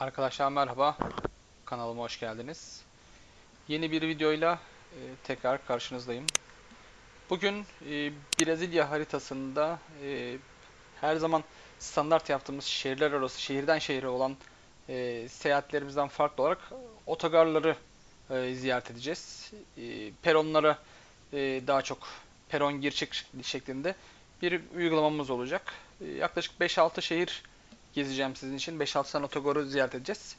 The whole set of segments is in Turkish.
Arkadaşlar merhaba. Kanalıma hoş geldiniz. Yeni bir videoyla e, tekrar karşınızdayım. Bugün e, Brezilya haritasında e, her zaman standart yaptığımız şehirler arası, şehirden şehire olan e, seyahatlerimizden farklı olarak otogarları e, ziyaret edeceğiz. Peronlara daha çok peron gir çık şeklinde bir uygulamamız olacak. Yaklaşık 5-6 şehir gezeceğim sizin için. 5-6 tane otogarı ziyaret edeceğiz.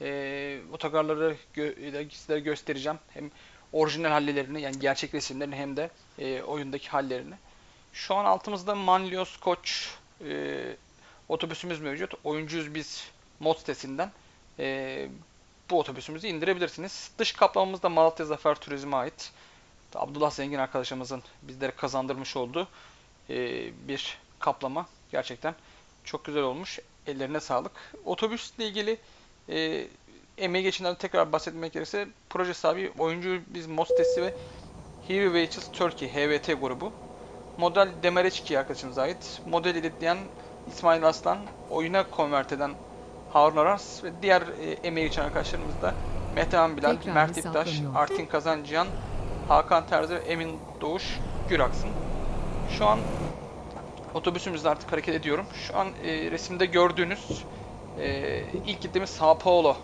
E, otogarları gö sizlere göstereceğim. Hem orijinal hallelerini yani gerçek resimlerini hem de e, oyundaki hallerini. Şu an altımızda Manlios Koç e, otobüsümüz mevcut. Oyuncuyuz biz mod sitesinden. E, bu otobüsümüzü indirebilirsiniz. Dış kaplamamız da Malatya Zafer Turizm'e ait. Abdullah Zengin arkadaşımızın bizlere kazandırmış olduğu e, bir kaplama. Gerçekten çok güzel olmuş. Ellerine sağlık. Otobüsle ilgili e, emeği geçinden tekrar bahsetmek gerekirse proje sahibi oyuncu biz mod sitesi ve Heavy Vehicles Turkey HVT grubu. Model Demereçki arkadaşımıza ait. Model editleyen İsmail Aslan, oyuna konvert eden Harun Aras ve diğer e, emeği geçen arkadaşlarımız da Metehan Bilal, Tekrar Mert İptaş. Artin Kazancıyan, Hakan Terzi ve Emin Doğuş Güraksın. Şu an otobüsümüzle artık hareket ediyorum. Şu an e, resimde gördüğünüz e, ilk gittiğimiz Sao Paulo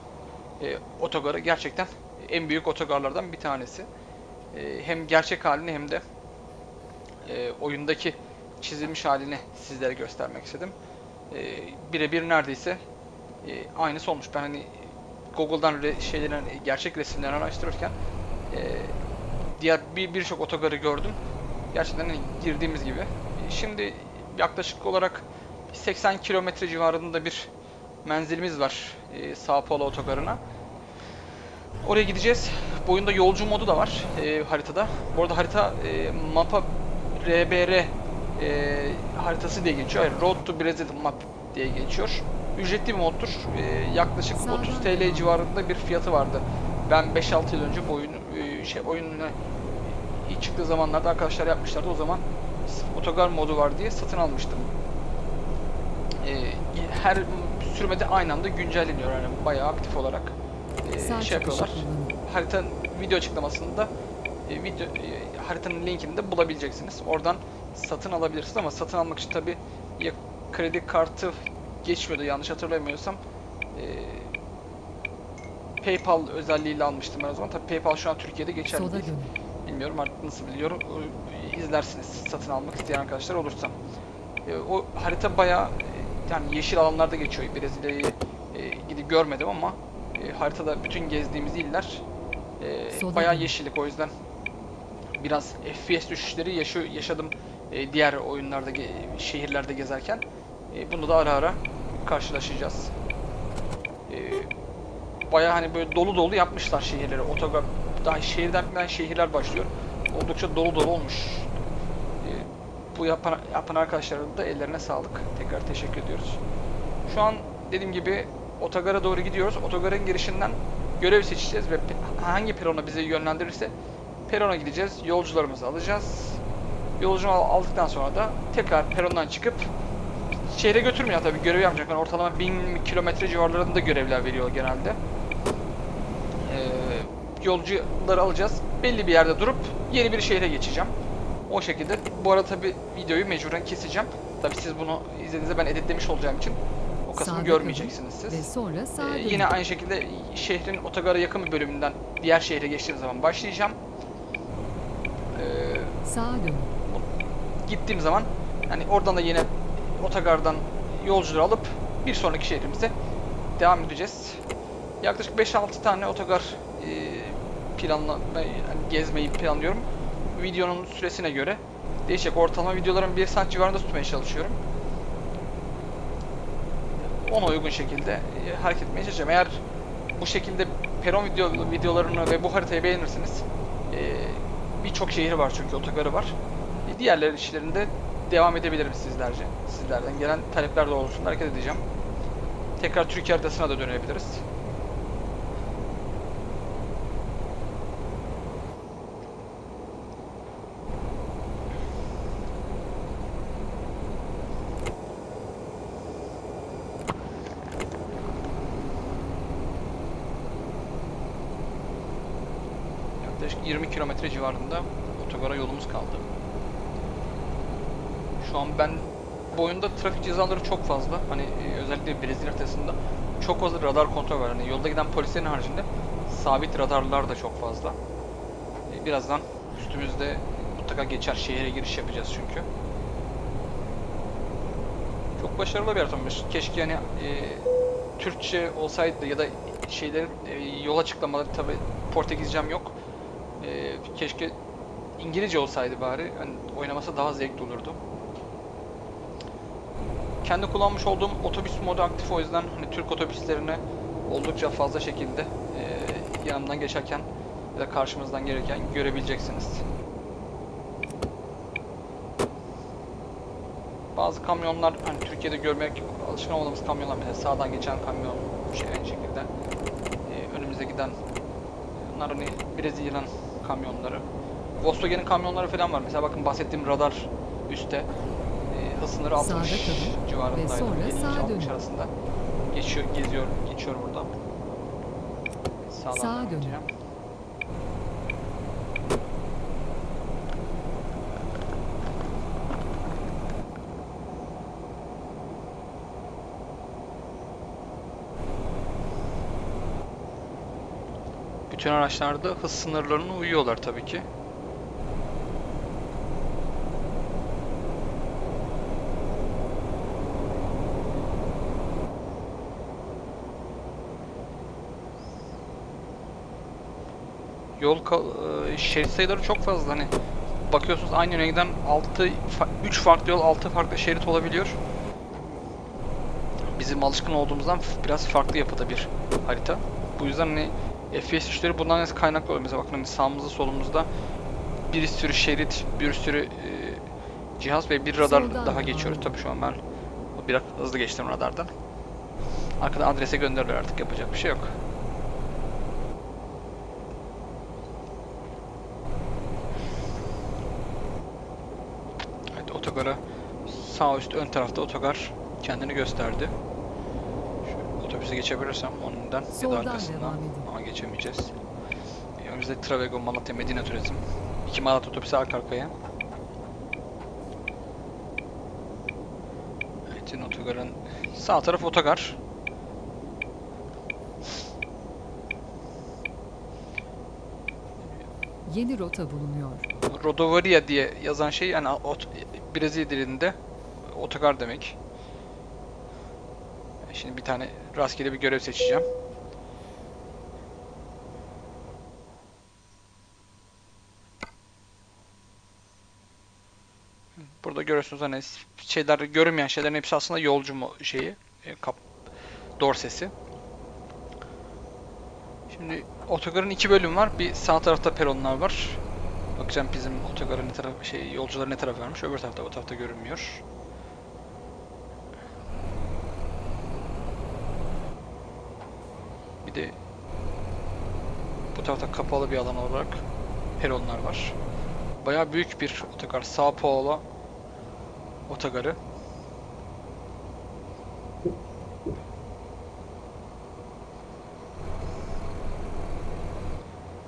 e, otogarı gerçekten en büyük otogarlardan bir tanesi. E, hem gerçek halini hem de e, oyundaki çizilmiş halini sizlere göstermek istedim. E, Birebir neredeyse e, aynısı olmuş. Ben hani Google'dan re- şeylerin gerçek resimlerini araştırırken e, diğer bir birçok otogarı gördüm. Gerçekten hani girdiğimiz gibi. E, Şimdi yaklaşık olarak 80 kilometre civarında bir menzilimiz var e, Sao Paulo otogarına. Oraya gideceğiz. Bu oyunda yolcu modu da var e, haritada. Bu arada harita e, mapa RBR e, haritası diye geçiyor. Hayır, Road to Brazil Map diye geçiyor. Ücretli bir moddur. E, yaklaşık Sağdan 30 TL civarında bir fiyatı vardı. Ben 5-6 yıl önce bu oyunu e, şey oyununa ilk çıktığı zamanlarda arkadaşlar yapmışlardı. O zaman otogar modu var diye satın almıştım. E, her sürmede aynı anda güncelleniyor yani bayağı aktif olarak e, şey yapıyorlar. Haritanın video açıklamasında e, video e, haritanın linkini de bulabileceksiniz. Oradan satın alabilirsiniz ama satın almak için tabi ya kredi kartı geçmiyordu yanlış hatırlamıyorsam. E, PayPal özelliğiyle almıştım ben o zaman. Tabi PayPal şu an Türkiye'de geçerli değil. Bilmiyorum artık nasıl biliyorum. O- izlersiniz satın almak isteyen arkadaşlar olursa. E, o harita bayağı e, yani yeşil alanlarda geçiyor. Brezilya'yı e, gidip görmedim ama haritada bütün gezdiğimiz iller bayağı yeşillik. O yüzden biraz FPS düşüşleri yaşadım diğer oyunlarda, şehirlerde gezerken. Bunu da ara ara karşılaşacağız. Bayağı hani böyle dolu dolu yapmışlar şehirleri. Otogar daha şehirden ben şehirler başlıyor. Oldukça dolu dolu olmuş. E, bu yapan, yapan arkadaşların da ellerine sağlık. Tekrar teşekkür ediyoruz. Şu an dediğim gibi otogara doğru gidiyoruz. Otogarın girişinden görev seçeceğiz ve hangi perona bizi yönlendirirse perona gideceğiz. Yolcularımızı alacağız. Yolcu al- aldıktan sonra da tekrar perondan çıkıp şehre götürmüyor tabii görev yapacak. Yani ortalama 1000 kilometre civarlarında görevler veriyor genelde. Ee, yolcuları alacağız. Belli bir yerde durup yeni bir şehre geçeceğim. O şekilde. Bu arada tabi videoyu mecburen keseceğim. Tabi siz bunu izlediğinizde ben editlemiş olacağım için o kısmı Sağa görmeyeceksiniz siz. Ve sonra sağa Ee, dönün. yine aynı şekilde şehrin otogara yakın bir bölümünden diğer şehre geçtiğim zaman başlayacağım. Ee, Sağa gittiğim zaman hani oradan da yine otogardan yolcuları alıp bir sonraki şehrimize devam edeceğiz. Yaklaşık 5-6 tane otogar e, planla yani gezmeyi planlıyorum. Videonun süresine göre değişecek. Ortalama videoların 1 saat civarında tutmaya çalışıyorum. Ona uygun şekilde e, hareket etmeye çalışacağım. Eğer bu şekilde peron video, videolarını ve bu haritayı beğenirseniz e, birçok şehri var çünkü otogarı var. E, diğerleri işlerinde devam edebilirim sizlerce. Sizlerden gelen talepler doğrultusunda hareket edeceğim. Tekrar Türkiye haritasına da dönebiliriz. yaklaşık 20 kilometre civarında otogara yolumuz kaldı. Şu an ben bu oyunda trafik cezaları çok fazla. Hani e, özellikle Brezilya haritasında çok fazla radar kontrol var. Hani yolda giden polislerin haricinde sabit radarlar da çok fazla. E, birazdan üstümüzde mutlaka geçer şehre giriş yapacağız çünkü. Çok başarılı bir haritammış. Keşke yani e, Türkçe olsaydı ya da şeylerin e, yol açıklamaları tabi Portekizcem yok. E, keşke İngilizce olsaydı bari. Hani oynaması daha zevkli olurdu. Kendi kullanmış olduğum otobüs modu aktif o yüzden hani Türk otobüslerini oldukça fazla şekilde e, yanımdan geçerken ya da karşımızdan gelirken görebileceksiniz. Bazı kamyonlar hani Türkiye'de görmek alışkın olmadığımız kamyonlar mesela sağdan geçen kamyon şey aynı şekilde e, önümüze giden bunlar hani Brezilya'nın kamyonları. Volkswagen'in kamyonları falan var. Mesela bakın bahsettiğim radar üstte e, hız sınırı 60 Sağda kalın civarındaydı. ve sonra 50 sağa 60 dönün. arasında. Geçiyor, geziyor, geçiyor burada. Sağdan Sağa devam Bütün araçlarda hız sınırlarına uyuyorlar tabii ki. Yol e, şerit sayıları çok fazla hani bakıyorsunuz aynı giden 6 3 farklı yol 6 farklı şerit olabiliyor. Bizim alışkın olduğumuzdan biraz farklı yapıda bir harita. Bu yüzden hani FPS işleri bundan kaynaklı oluyor. Mesela bakın hani sağımızda solumuzda bir sürü şerit, bir sürü e, cihaz ve bir radar Soldan daha geçiyoruz. Tabii şu an ben biraz hızlı geçtim radardan. Arkadan adrese gönderiliyor artık yapacak bir şey yok. Evet otogara sağ üst ön tarafta otogar kendini gösterdi. Şu otobüse geçebilirsem ondan ya da Soldan arkasından geçemeyeceğiz. E, Önümüzde Travego, Malatya, Medine Turizm. İki Malatya otobüsü arka arkaya. Evet, yine otogarın sağ taraf otogar. Yeni rota bulunuyor. Rodovaria diye yazan şey yani ot, Brezilya dilinde otogar demek. Şimdi bir tane rastgele bir görev seçeceğim. Burada görüyorsunuz hani şeyler görünmeyen şeylerin hepsi aslında yolcu mu şeyi e, kap dorsesi. Şimdi otogarın iki bölüm var. Bir sağ tarafta peronlar var. Bakacağım bizim otogarın ne tarafı şey yolcular ne taraf vermiş. Öbür tarafta o tarafta görünmüyor. Bir de bu tarafta kapalı bir alan olarak peronlar var. Bayağı büyük bir otogar. Sao Paulo otogarı.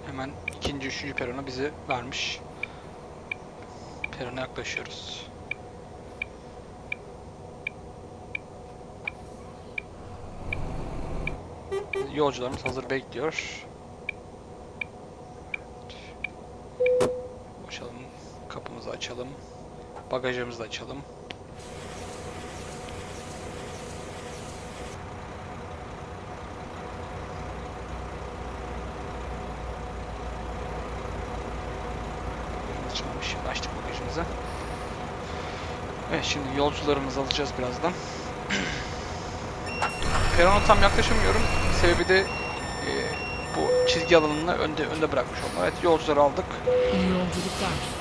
Hemen ikinci, üçüncü perona bizi vermiş. Perona yaklaşıyoruz. Yolcularımız hazır bekliyor. Boşalım. Kapımızı açalım. Bagajımızı da açalım. Açılmış. Açtık bagajımızı. Evet şimdi yolcularımızı alacağız birazdan. Perona tam yaklaşamıyorum. Sebebi de e, bu çizgi alanını önde önde bırakmış olmam. Evet yolcuları aldık. İyi yolculuklar.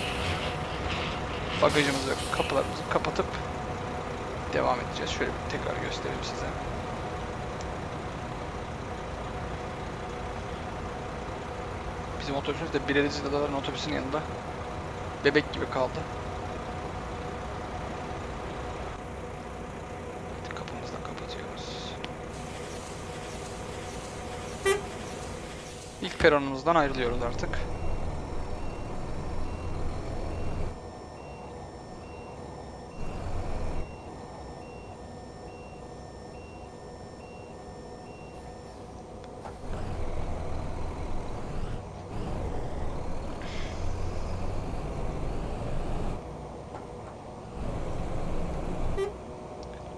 Bagajımızı, kapılarımızı kapatıp devam edeceğiz. Şöyle bir tekrar göstereyim size. Bizim otobüsümüz de Brezilyalıların otobüsünün yanında bebek gibi kaldı. Da kapatıyoruz. İlk peronumuzdan ayrılıyoruz artık.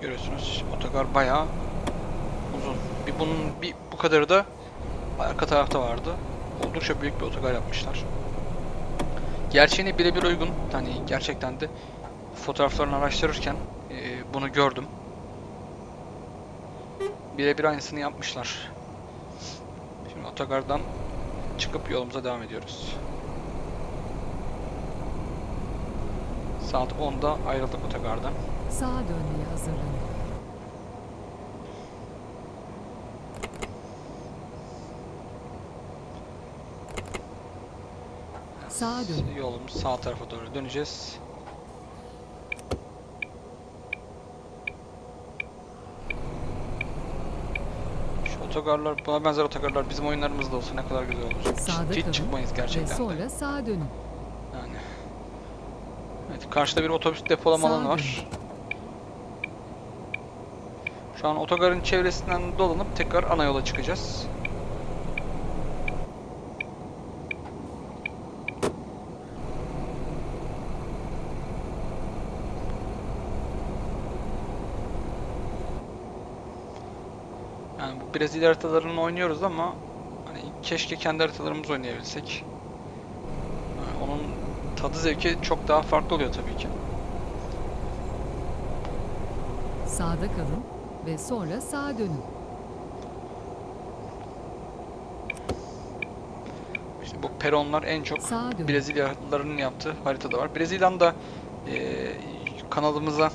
Görüyorsunuz otogar bayağı uzun. Bir bunun bir bu kadarı da arka tarafta vardı. Oldukça büyük bir otogar yapmışlar. Gerçeğine birebir uygun. Hani gerçekten de fotoğraflarını araştırırken e, bunu gördüm. Birebir aynısını yapmışlar. Şimdi otogardan çıkıp yolumuza devam ediyoruz. Saat 10'da ayrıldık otogardan. Sağa dönmeye hazırlanın. Sağa dönün. Yolumuz sağ tarafa doğru döneceğiz. Şu otogarlar, buna benzer otogarlar bizim oyunlarımızda olsa ne kadar güzel olur. Sağda Hiç kalın çıkmayız Ve gerçekten de. sonra sağa dönün. Yani. Evet, karşıda bir otobüs depolama Sağa alanı var. Şu an otogarın çevresinden dolanıp tekrar ana yola çıkacağız. Yani bu Brezilya haritalarını oynuyoruz ama hani keşke kendi haritalarımızı oynayabilsek. Yani onun tadı zevki çok daha farklı oluyor tabii ki. Sağda kalın ve sonra sağa dönün. İşte bu peronlar en çok. Brezilyalıların yaptığı haritada var. Brezilya'nın da e, kanalımıza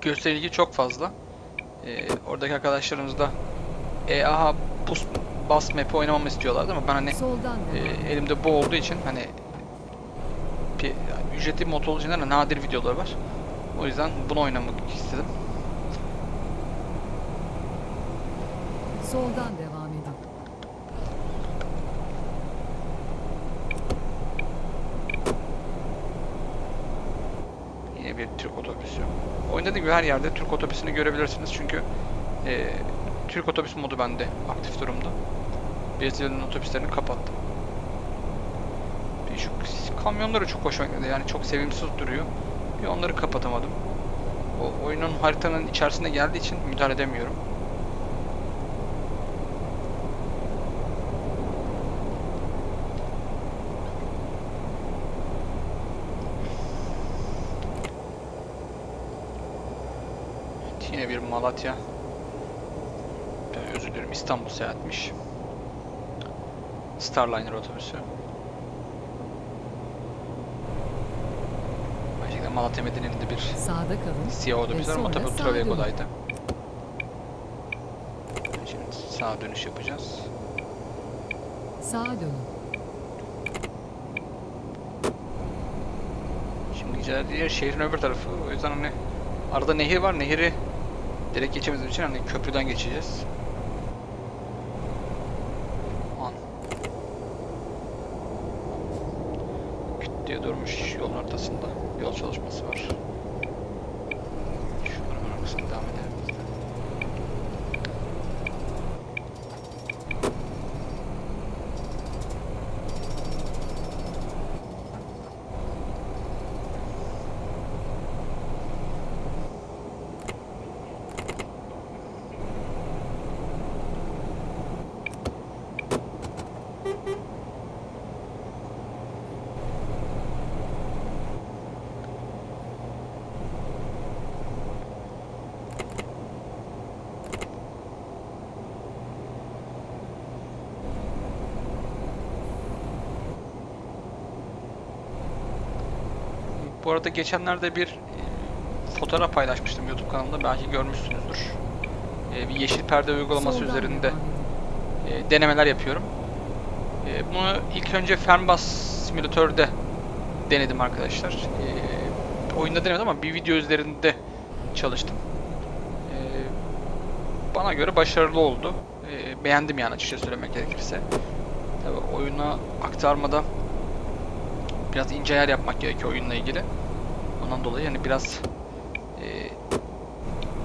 gösterilgi çok fazla. E, oradaki arkadaşlarımız da EAH bus, bus map'i oynamamı istiyorlardı ama ben hani e, elimde bu olduğu için hani yani ücretli de nadir videolar var. O yüzden bunu oynamak istedim. Soldan devam edin. Yine bir Türk otobüsü. Oyunda dediğim gibi her yerde Türk otobüsünü görebilirsiniz çünkü e, Türk otobüs modu bende aktif durumda. Brezilya'nın otobüslerini kapattım. Bir şu kamyonları çok hoşuma gitti yani çok sevimsiz duruyor. Bir onları kapatamadım. O oyunun haritanın içerisinde geldiği için müdahale edemiyorum. Evet, yine bir Malatya. Ben özür dilerim İstanbul seyahatmiş. Starliner otobüsü. Gerçekten Malatya Medeni'nin bir Sağda kalın. siyah otobüsler ama sonra tabii Travego'daydı. Şimdi sağa dönüş yapacağız. Sağa dönün. Şimdi gideceğiz yer şehrin öbür tarafı. O yüzden hani arada nehir var. Nehri direkt geçemediğimiz için hani köprüden geçeceğiz. An. Küt diye durmuş yolun ortasında. Yol çalışması var. Şunların arkasına devam edelim. biz de. Bu arada geçenlerde bir e, fotoğraf paylaşmıştım YouTube kanalımda. Belki görmüşsünüzdür. E, Bir yeşil perde uygulaması Soldan üzerinde e, denemeler yapıyorum. E, Bunu ilk önce Fernbus simülatörde denedim arkadaşlar. E, Oyunda denemedim ama bir video üzerinde çalıştım. E, Bana göre başarılı oldu. E, Beğendim yani açıkça söylemek gerekirse. Tabii oyuna aktarmada biraz ince ayar yapmak gerekiyor oyunla ilgili. Ondan dolayı yani biraz e,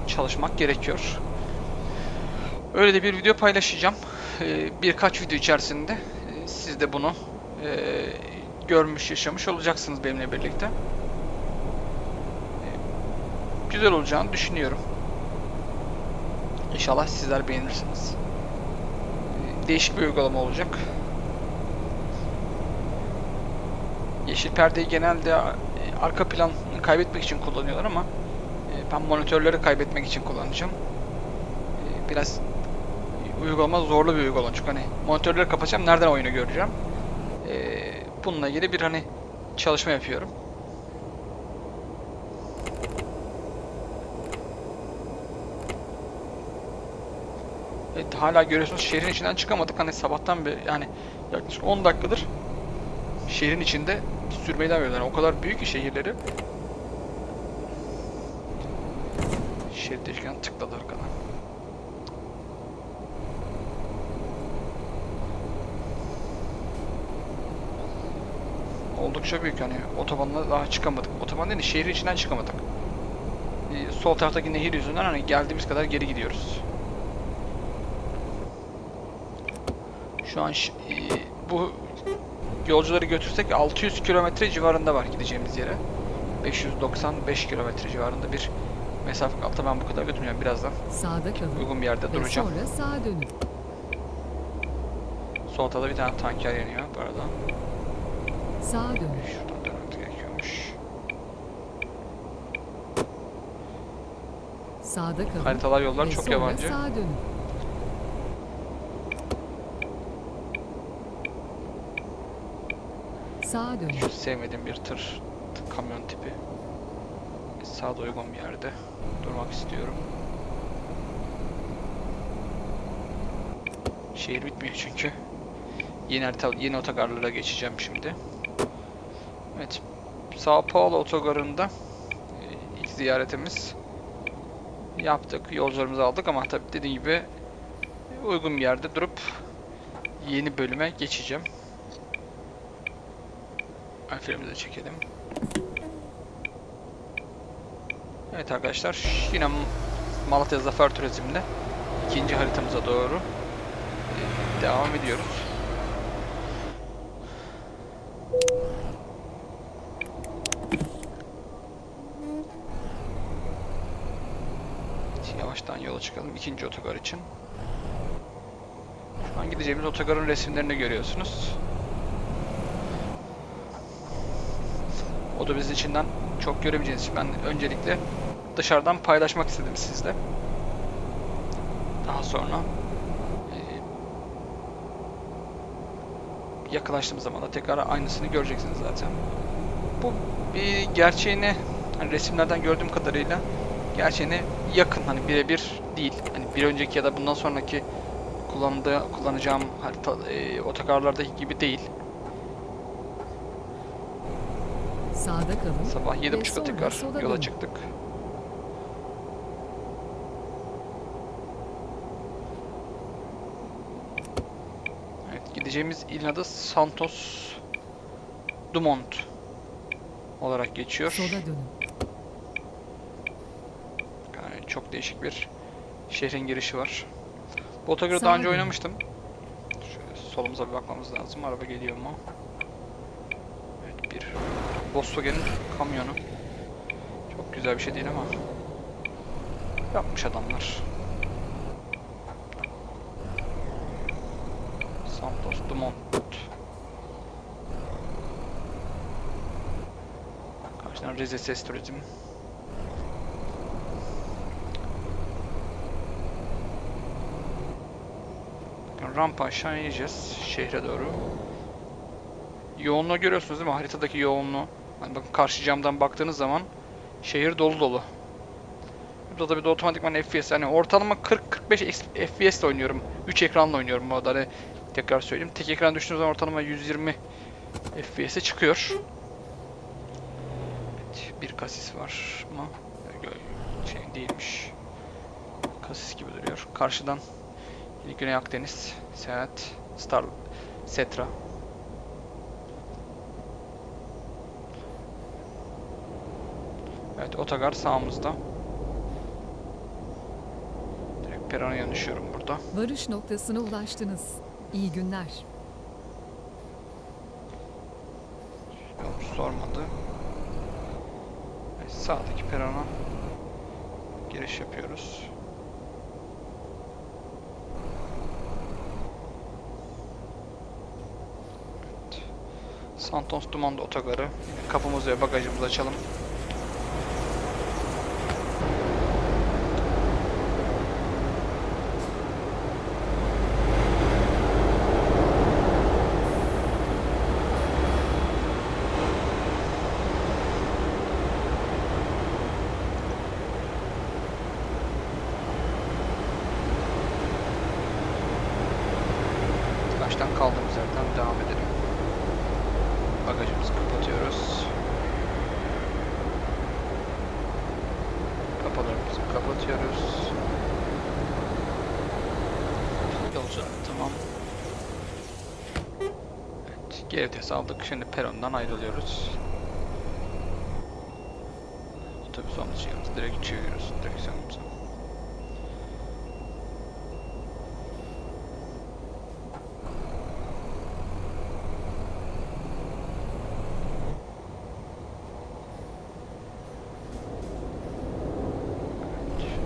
çalışmak gerekiyor. Öyle de bir video paylaşacağım. E, birkaç video içerisinde e, siz de bunu e, görmüş, yaşamış olacaksınız benimle birlikte. E, güzel olacağını düşünüyorum. İnşallah sizler beğenirsiniz. Ee, Değişik bir uygulama olacak. Yeşil perdeyi genelde e, arka plan kaybetmek için kullanıyorlar ama e, ben monitörleri kaybetmek için kullanacağım. E, Biraz uygulama zorlu bir uygulama çünkü hani monitörleri kapatacağım nereden oyunu göreceğim. E, Bununla ilgili bir hani çalışma yapıyorum. Evet, hala görüyorsunuz şehrin içinden çıkamadık. Hani sabahtan beri yani yaklaşık 10 dakikadır şehrin içinde sürmeyi devam ediyorlar. Yani o kadar büyük ki şehirleri. Şerit değişken tıkladı arkadan. Oldukça büyük hani otobanla daha çıkamadık. Otoban değil de şehrin içinden çıkamadık. Ee, sol taraftaki nehir yüzünden hani geldiğimiz kadar geri gidiyoruz. Şu an e, bu yolcuları götürsek 600 kilometre civarında var gideceğimiz yere. 595 kilometre civarında bir mesafe kaldı. Ben bu kadar götürmüyorum. Birazdan Sağda kalın uygun bir yerde ve duracağım. sonra sağa dönün. Sol tarafta bir tane tanker yanıyor bu arada. Sağa dönün. Şuradan dönmemiz gerekiyormuş. Sağda kalın Haritalar yollar ve çok sonra yabancı. sağa dönün. Sağa dönün. Şu sevmediğim bir tır, kamyon tipi. Sağda uygun bir yerde durmak istiyorum. Şehir bitmiyor çünkü. Yeni yeni otogarlara geçeceğim şimdi. Evet. Sao Paulo otogarında e, ilk ziyaretimiz yaptık. Yolcularımızı aldık ama tabii dediğim gibi uygun bir yerde durup yeni bölüme geçeceğim. De çekelim. Evet arkadaşlar yine Malatya Zafer Turizm'le ikinci haritamıza doğru e, devam ediyoruz. Yavaştan yola çıkalım ikinci otogar için. Şu an gideceğimiz otogarın resimlerini görüyorsunuz. O da biz içinden çok göremeyeceğiniz için ben öncelikle dışarıdan paylaşmak istedim sizle. Daha sonra eee, yakınlaştığımız zaman da tekrar aynısını göreceksiniz zaten. Bu bir gerçeğine hani resimlerden gördüğüm kadarıyla gerçeğine yakın hani birebir değil. Hani bir önceki ya da bundan sonraki kullandığı kullanacağım harita eee, otogarlardaki gibi değil. Sağda kalın Sabah ve 7.30'da sonra tekrar yola dönün. çıktık. Evet, gideceğimiz ilin adı Santos Dumont olarak geçiyor. Sola dönün. Yani çok değişik bir şehrin girişi var. Bu Sağa daha önce oynamıştım. Şöyle solumuza bir bakmamız lazım. Araba geliyor mu? Volkswagen'in kamyonu. Çok güzel bir şey değil ama yapmış adamlar. Santos Dumont. Karşıdan Rize Ses Turizm. Rampa aşağı ineceğiz şehre doğru. Yoğunluğu görüyorsunuz değil mi? Haritadaki yoğunluğu. Hani bakın karşı camdan baktığınız zaman şehir dolu dolu. Burada da bir de otomatikman FPS yani ortalama 40-45 FPS ile oynuyorum. 3 ekranla oynuyorum bu arada. Hani tekrar söyleyeyim. Tek ekran düştüğünüz zaman ortalama 120 FPS'e çıkıyor. Evet, bir kasis var? Gö- Şey değilmiş. Kasis gibi duruyor. Karşıdan Güney Akdeniz Seyahat Star Setra Evet otogar sağımızda. Direkt perona yönüşüyorum burada. Varış noktasına ulaştınız. İyi günler. Yolcu sormadı. Evet, sağdaki perona giriş yapıyoruz. Santos Dumont otogarı. Kapımızı ve bagajımızı açalım. Baştan kaldığımız yerden devam edelim. Bagajımızı kapatıyoruz. Kapılarımızı kapatıyoruz. Yolculuk tamam. Evet, geri vites aldık. Şimdi perondan ayrılıyoruz. Otobüs olmuş yanımızda. Direkt çeviriyoruz direksiyonumuzu.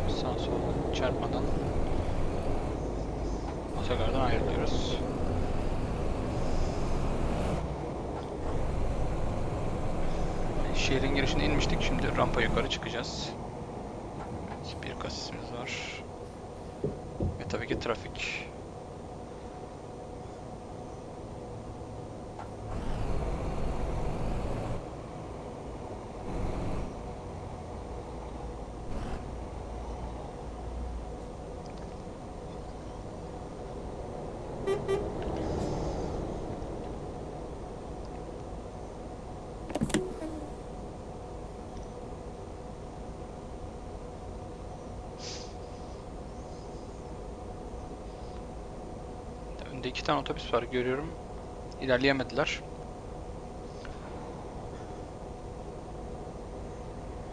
Sağ sol çarpmadan otogardan ayrılıyoruz. Şehrin girişine inmiştik. Şimdi rampa yukarı çıkacağız. Evet, bir kasisimiz var. Ve tabii ki trafik. Önde iki tane otobüs var görüyorum. İlerleyemediler.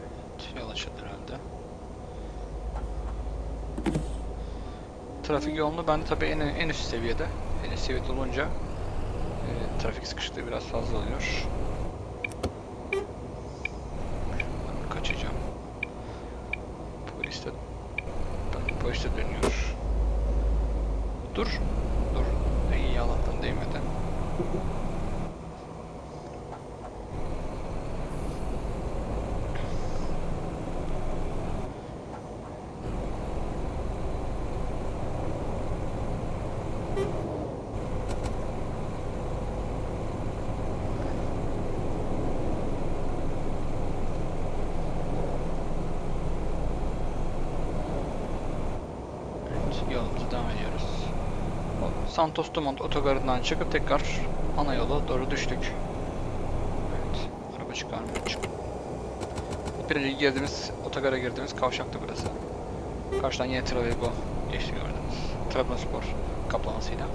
Evet, Yol açıldı herhalde. Trafik yoğunluğu bende tabii en, en üst seviyede. En üst seviyede olunca e, trafik sıkışıklığı biraz fazla oluyor. Ben kaçacağım. Polis de, ben- polis de dönüyor. Dur. Dur. İyi Allah'tan değmedi. Evet, yolumuza devam ediyoruz. Dumont otogarından çıkıp tekrar ana yola doğru düştük. Evet, araba çıkarmıyor. Çık. Bir önceki girdiğimiz, otogara girdiğimiz kavşaktı burası. Karşıdan yine Travego geçti gördünüz. Trabzonspor kaplamasıyla.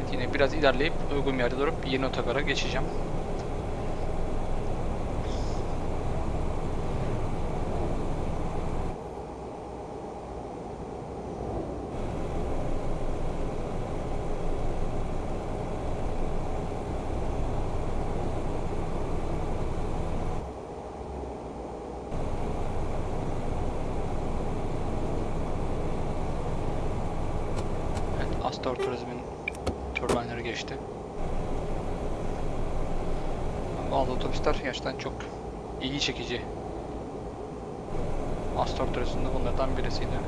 Evet, yine biraz ilerleyip uygun yerde durup yeni otogara geçeceğim. Evet, Astor Turizm'in turbineleri geçti. Bazı otobüsler gerçekten çok ilgi çekici. Astor Turizm'de bunlardan birisiydi.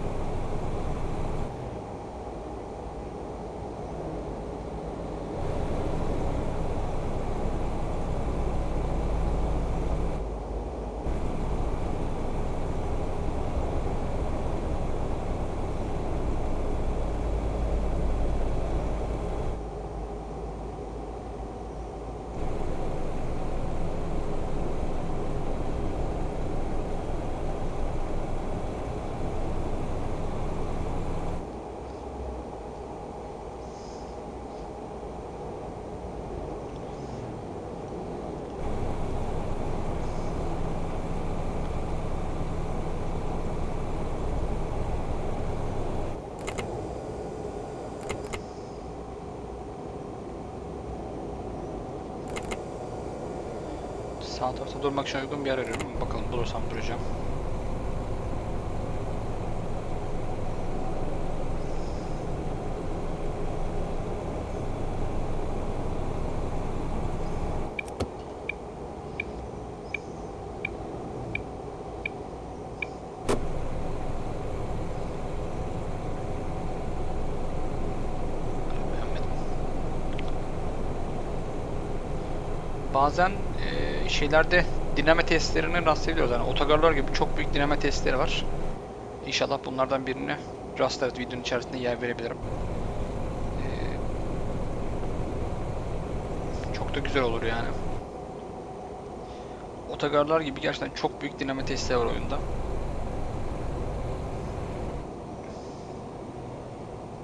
Sağ tarafta durmak için uygun bir yer arıyorum. Bakalım bulursam duracağım. Bazen şeylerde dinleme testlerine rastlayabiliyoruz. Yani otogarlar gibi çok büyük dinleme testleri var. İnşallah bunlardan birini rastlarız videonun içerisinde yer verebilirim. E, çok da güzel olur yani. Otogarlar gibi gerçekten çok büyük dinleme testleri var oyunda.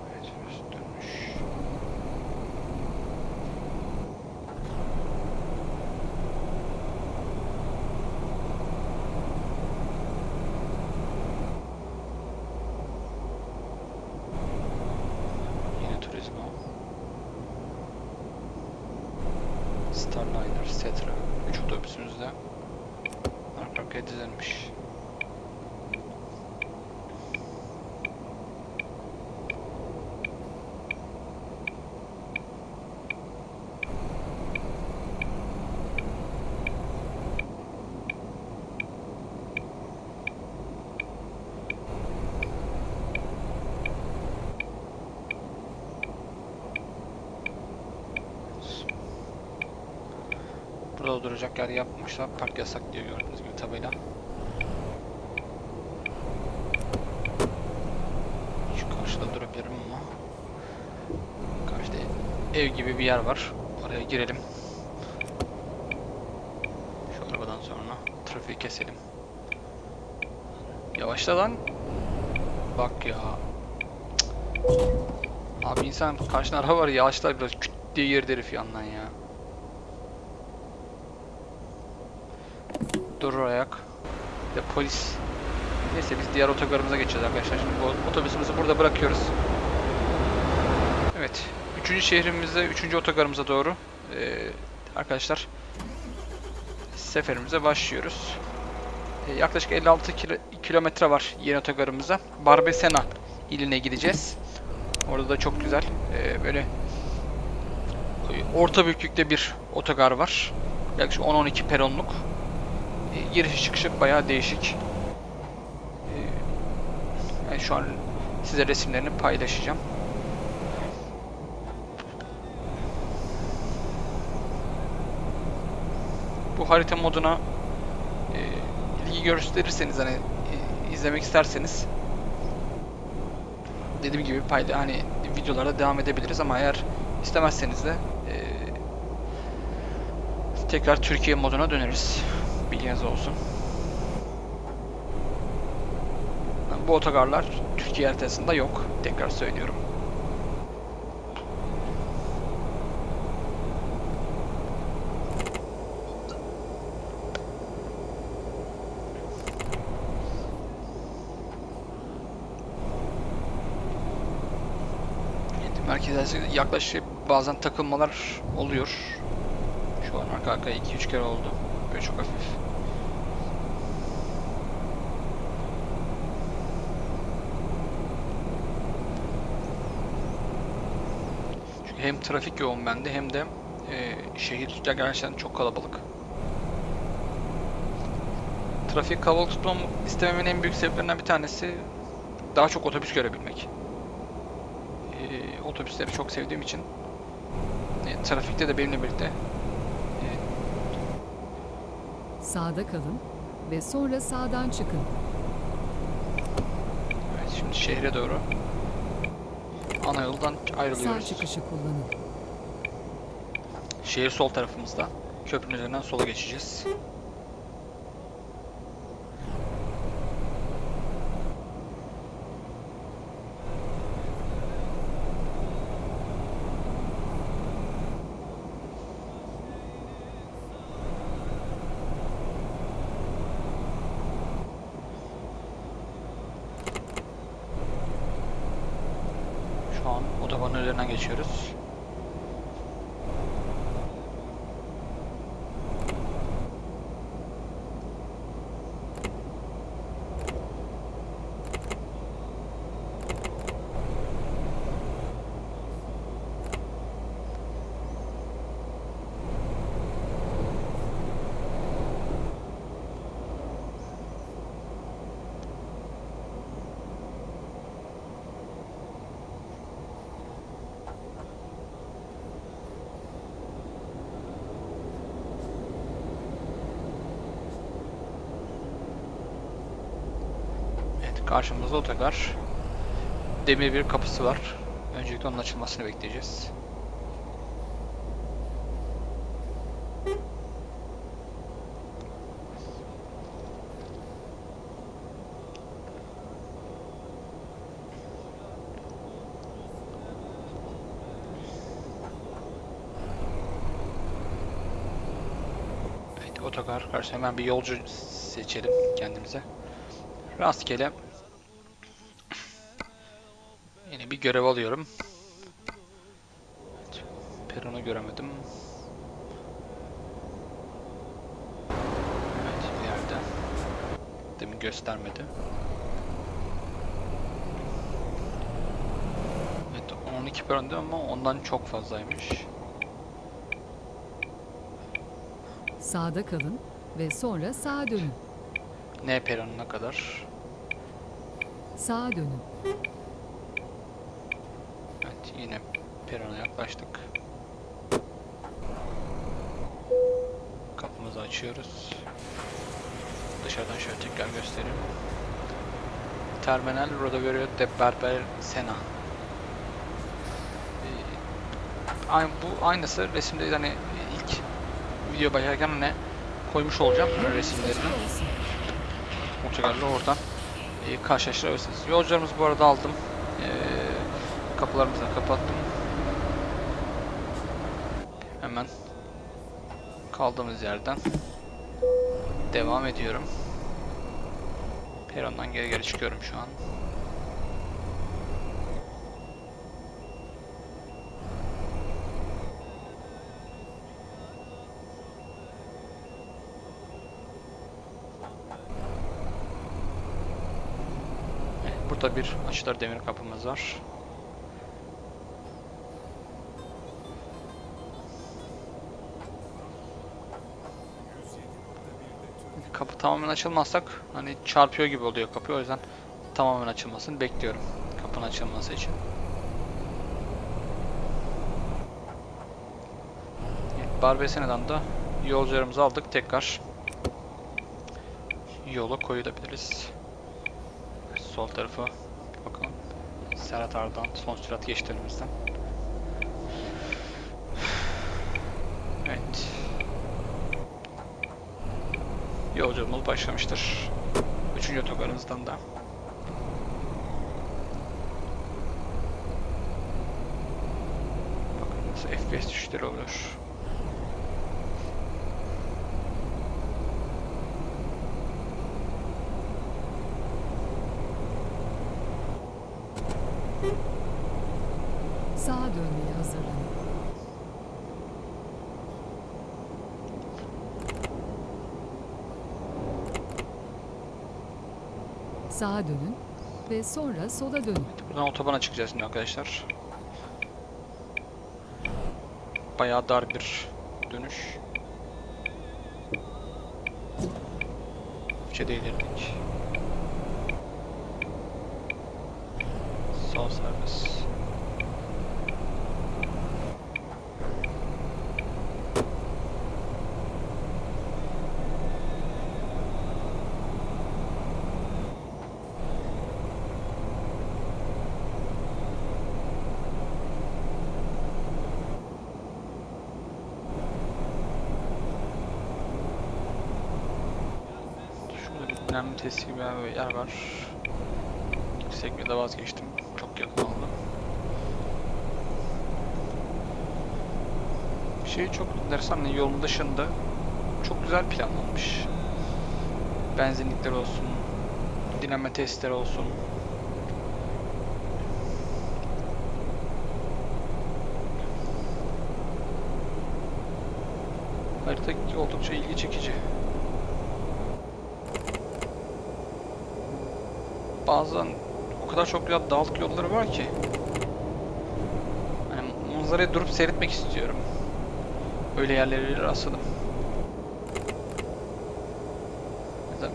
Evet, burası dönmüş. Yine Turizmo. Starliner, Setra. 3 otobüsümüz de arka arkaya dizilmiş. Duracak yer yapmışlar. Park yasak diyor gördüğünüz gibi tabela. Şu karşıda durabilirim ama. Karşıda ev gibi bir yer var. Oraya girelim. Şu arabadan sonra trafiği keselim. Yavaşla lan. Bak ya. Cık. Abi insan karşına araba var yavaşlar biraz küt diye herif yandan ya. Durur ayak. Bir de polis. Neyse biz diğer otogarımıza geçeceğiz arkadaşlar. Şimdi bu otobüsümüzü burada bırakıyoruz. Evet. Üçüncü şehrimizde, üçüncü otogarımıza doğru ee, arkadaşlar seferimize başlıyoruz. Ee, yaklaşık 56 kilo- kilometre var yeni otogarımıza. Barbesena iline gideceğiz. Orada da çok güzel ee, böyle orta büyüklükte bir otogar var. Yaklaşık 10-12 peronluk. E, giriş çıkışı bayağı değişik. E, yani şu an size resimlerini paylaşacağım. Bu harita moduna e, ilgi gösterirseniz hani izlemek isterseniz dediğim gibi payla hani videolara devam edebiliriz ama eğer istemezseniz de e, tekrar Türkiye moduna döneriz. Bilginiz olsun. Bu otogarlar Türkiye haritasında yok. Tekrar söylüyorum. Yaklaşık bazen takılmalar oluyor. Şu an arka arkaya 2-3 kere oldu. Böyle çok hafif. Çünkü hem trafik yoğun bende hem de e, şehir gerçekten çok kalabalık. Trafiği kalabalık tutmam istememin en büyük sebeplerinden bir tanesi daha çok otobüs görebilmek. E, otobüsleri çok sevdiğim için e, trafikte de benimle birlikte Sağda kalın ve sonra sağdan çıkın. Evet, şimdi şehre doğru ana yoldan Sağ ayrılıyoruz. çıkışı kullanın. Şehir sol tarafımızda. Köprünün üzerinden sola geçeceğiz. Şu an otobanın üzerinden geçiyoruz. Evet, karşımızda otogar. Demir bir kapısı var. Öncelikle onun açılmasını bekleyeceğiz. Evet, otogar karşı hemen bir yolcu seçelim kendimize. Rastgele bir görev alıyorum. Peronu göremedim. Evet, ileride. Demin göstermedi. Evet, 12 peron diyor ama ondan çok fazlaymış. Sağda kalın ve sonra sağa dönün. N peronuna kadar. Sağa dönün. Yine perona yaklaştık. Kapımızı açıyoruz. Dışarıdan şöyle tekrar göstereyim. Terminal Rodoviario de Berber Sena. Ee, Aynı, bu aynısı resimde hani ilk video başlarken hani koymuş olacağım resimlerini. Otogarla oradan e, karşılaştırabilirsiniz. Yolcularımızı bu arada aldım. Kapılarımızı kapattım. Hemen kaldığımız yerden devam ediyorum. Perondan geri geri çıkıyorum şu an. Burada bir açılır demir kapımız var. Kapı tamamen açılmazsak hani çarpıyor gibi oluyor kapı o yüzden tamamen açılmasını bekliyorum kapının açılması için. Barbesena'dan da yolcularımızı aldık tekrar yola koyulabiliriz. Sol tarafa bakalım. Serhat Ardahan son sürat geçti önümüzden. Evet. Yolculuğumuz başlamıştır. Üçüncü otogarımızdan da. Bakın nasıl FPS düşüşleri oluyor. Sağa dönmeye hazırlanın. Sağa dönün ve sonra sola dönün. Buradan otobana çıkacağız şimdi arkadaşlar. Bayağı dar bir dönüş. Üçe değdirdik. Sol servis. Şurada bir dinlenme testi gibi bir yer var. Yüksek vazgeçtim. Çok yakın oldu. Bir şey çok enteresan. Yolun dışında çok güzel planlanmış. Benzinlikler olsun, dinlenme testleri olsun. Harita oldukça ilgi çekici. Bazen o kadar çok güzel dağlık yolları var ki. Hani manzarayı durup seyretmek istiyorum. Öyle yerlere rastladım. Mesela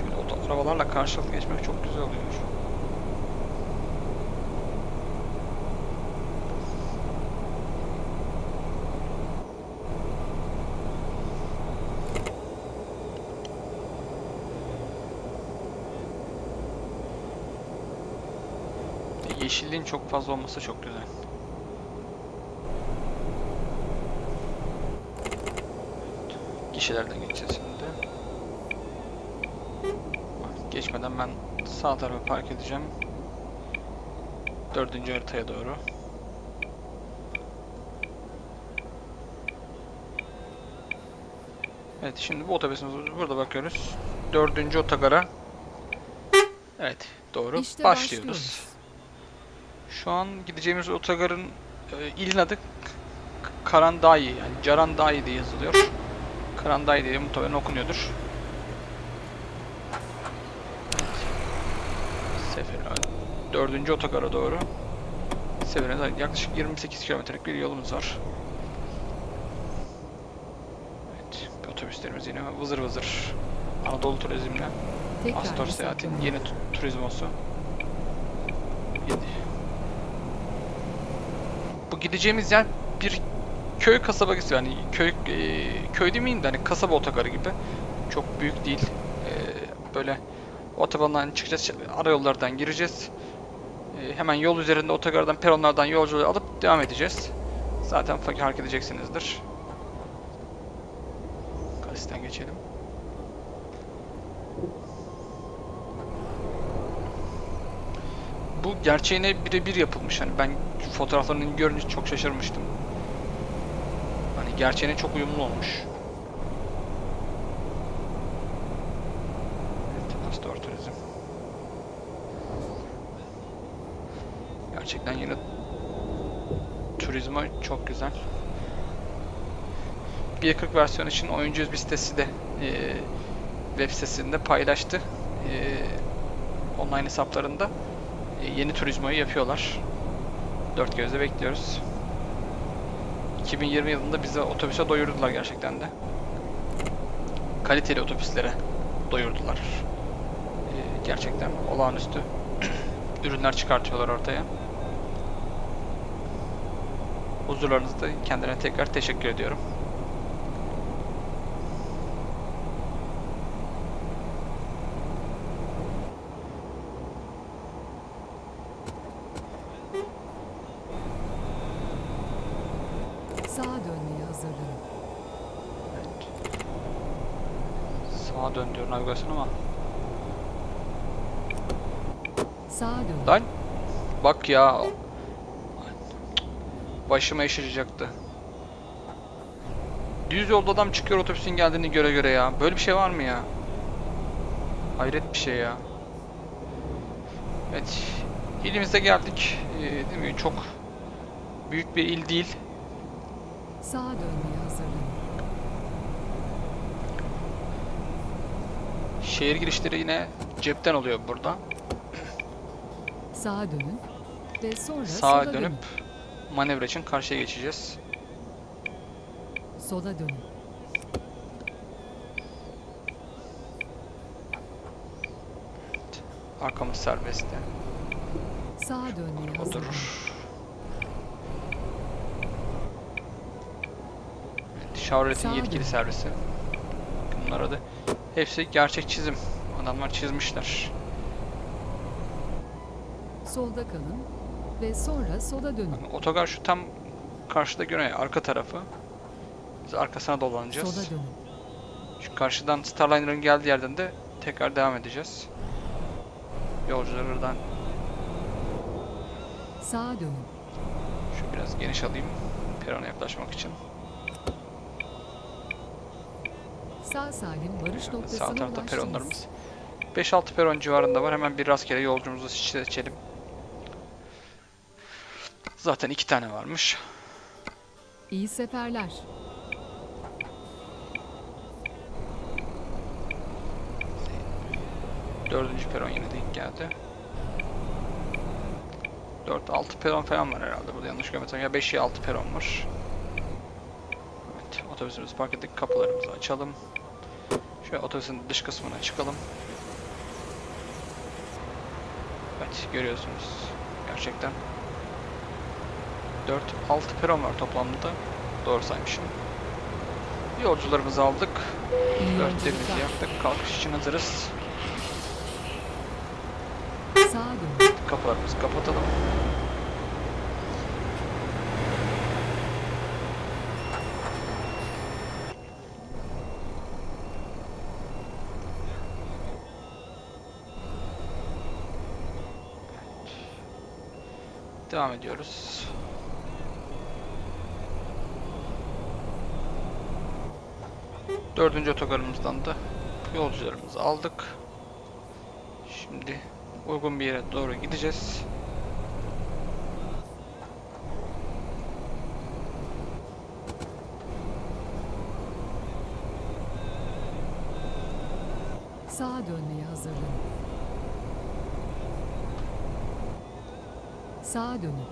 Şöyle oto arabalarla karşılıklı geçmek çok güzel oluyor. yeşilliğin çok fazla olması çok güzel. Gişelerden geçeceğiz şimdi. Geçmeden ben sağ tarafa park edeceğim. Dördüncü haritaya doğru. Evet şimdi bu otobüsümüz burada bakıyoruz. Dördüncü otogara. Evet doğru. İşte başlıyoruz. başlıyoruz. Şu an gideceğimiz otogarın e, ilin adı Karandai yani Carandai diye yazılıyor. Karandai diye muhtemelen okunuyordur. Sefer dördüncü otogara doğru. Seferine yaklaşık 28 kilometrelik bir yolumuz var. Evet, otobüslerimiz yine vızır vızır. Anadolu Turizm'le Astor Seyahat'in yeni tu- turizmosu. Yedi- Bu gideceğimiz yer bir köy kasaba gibi yani köy e, köy demeyeyim de hani kasaba otogarı gibi. Çok büyük değil. E, böyle otobandan çıkacağız, ara yollardan gireceğiz. E, hemen yol üzerinde otogardan, peronlardan yolcuları alıp devam edeceğiz. Zaten hareket edeceksinizdir. Kalisten geçelim. Bu gerçeğine birebir yapılmış. Hani ben fotoğraflarını görünce çok şaşırmıştım. Hani gerçeğine çok uyumlu olmuş. Gerçekten yine turizma çok güzel. 1.40 versiyon için oyuncu bir sitesi de e, web sitesinde paylaştı. E, online hesaplarında e, yeni turizmoyu yapıyorlar. Dört gözle bekliyoruz. 2020 yılında bize otobüse doyurdular gerçekten de. Kaliteli otobüslere doyurdular. E, gerçekten olağanüstü ürünler çıkartıyorlar ortaya. Huzurlarınızda kendine tekrar teşekkür ediyorum. Sağa dönmeye hazırlanın. Evet. Sağa dön diyor navigasyon ama. Sağa dönün. Lan ya. Başıma iş açacaktı. Düz yolda adam çıkıyor otobüsün geldiğini göre göre ya. Böyle bir şey var mı ya? Hayret bir şey ya. Evet. İlimize geldik. Ee, değil mi? Çok büyük bir il değil. Sağa dönmeye hazırlanın. Şehir girişleri yine cepten oluyor burada. Sağa dönün. Ve sonra Sağa sola dönüp dönün. manevra için karşıya geçeceğiz. Sola dönün. Arkamız serbest. Sağa dönmeye. Oturur. Evet, Chevrolet'in yetkili dön. servisi. Bunlar adı. Hepsi gerçek çizim. Adamlar çizmişler. Solda kalın. Ve sonra sola dönün. Bakın, Otogar şu tam karşıda göre arka tarafı. Biz arkasına dolanacağız. Sola dönün. Şu karşıdan Starliner'ın geldiği yerden de tekrar devam edeceğiz. Yolcuları oradan Sağa dönün. şu biraz geniş alayım. Perona yaklaşmak için. Sağ salim varış noktasına Sağ tarafta peronlarımız. 5-6 peron civarında var. Hemen bir rastgele yolcumuzu seçelim. Zaten iki tane varmış. İyi seferler. Dördüncü peron yine denk geldi. 4-6 peron falan var herhalde burada yanlış görmediysem. Ya 5 ya 6 peron var. Evet otobüsümüzü park ettik. Kapılarımızı açalım. Şöyle otobüsün dış kısmına çıkalım. Evet görüyorsunuz. Gerçekten. 4-6 peron var toplamda. Doğru saymışım. Yolcularımızı aldık. İyi Örtlerimizi yolculuklar. yaktık. Kalkış için hazırız. Kapılarımızı kapatalım. Devam ediyoruz. Dördüncü otogarımızdan da yolcularımızı aldık. Şimdi uygun bir yere doğru gideceğiz. Sağa dönmeye hazırlanın. Sağa dönün.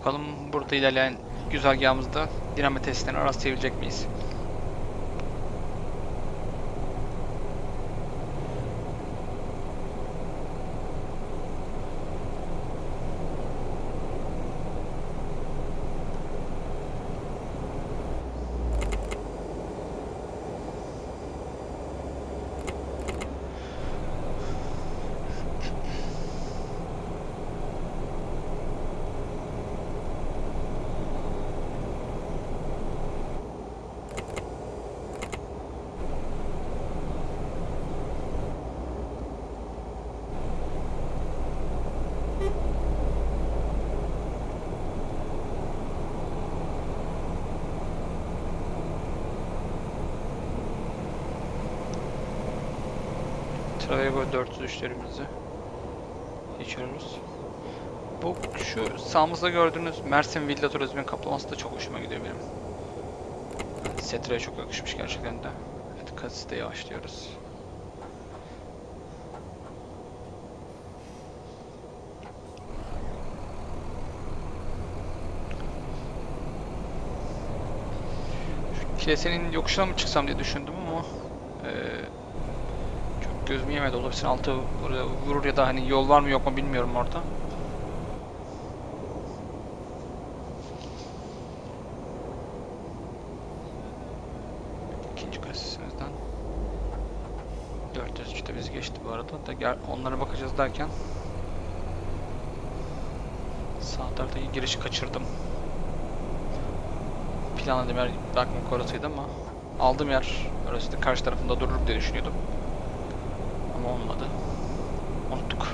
Bakalım burada ilerleyen güzergahımızda dinamo testlerini rastlayabilecek miyiz? Travego 403'lerimizi geçiyoruz. Bu şu sağımızda gördüğünüz Mersin Villa Turizm'in kaplaması da çok hoşuma gidiyor benim. Setra'ya çok yakışmış gerçekten de. Evet, kasiste yavaşlıyoruz. Şu kilisenin yokuşuna mı çıksam diye düşündüm gözümü yemedi. Otobüsün altı vurur ya da hani yol var mı yok mu bilmiyorum orada. İkinci kasisimizden 403 de bizi geçti bu arada. Da onlara bakacağız derken sağ taraftaki girişi kaçırdım. Planladığım yer bakmak orasıydı ama aldığım yer orası da karşı tarafında durur diye düşünüyordum. Olmadı. Unuttuk.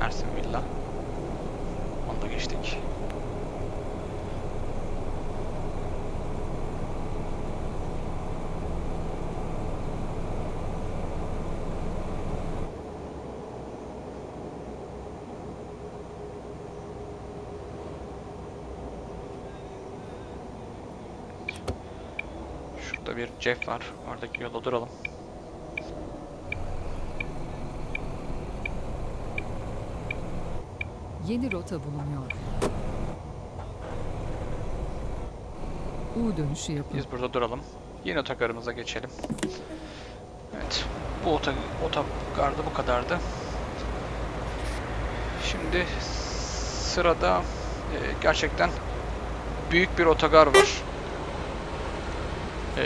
Mersin Villa. Onu da geçtik. Cep var. Oradaki yola duralım. Yeni rota bulunuyor. U dönüşü yapın. Biz burada duralım. Yeni otogarımıza geçelim. Evet. Bu oto otogarda bu kadardı. Şimdi sırada e, gerçekten büyük bir otogar var. E,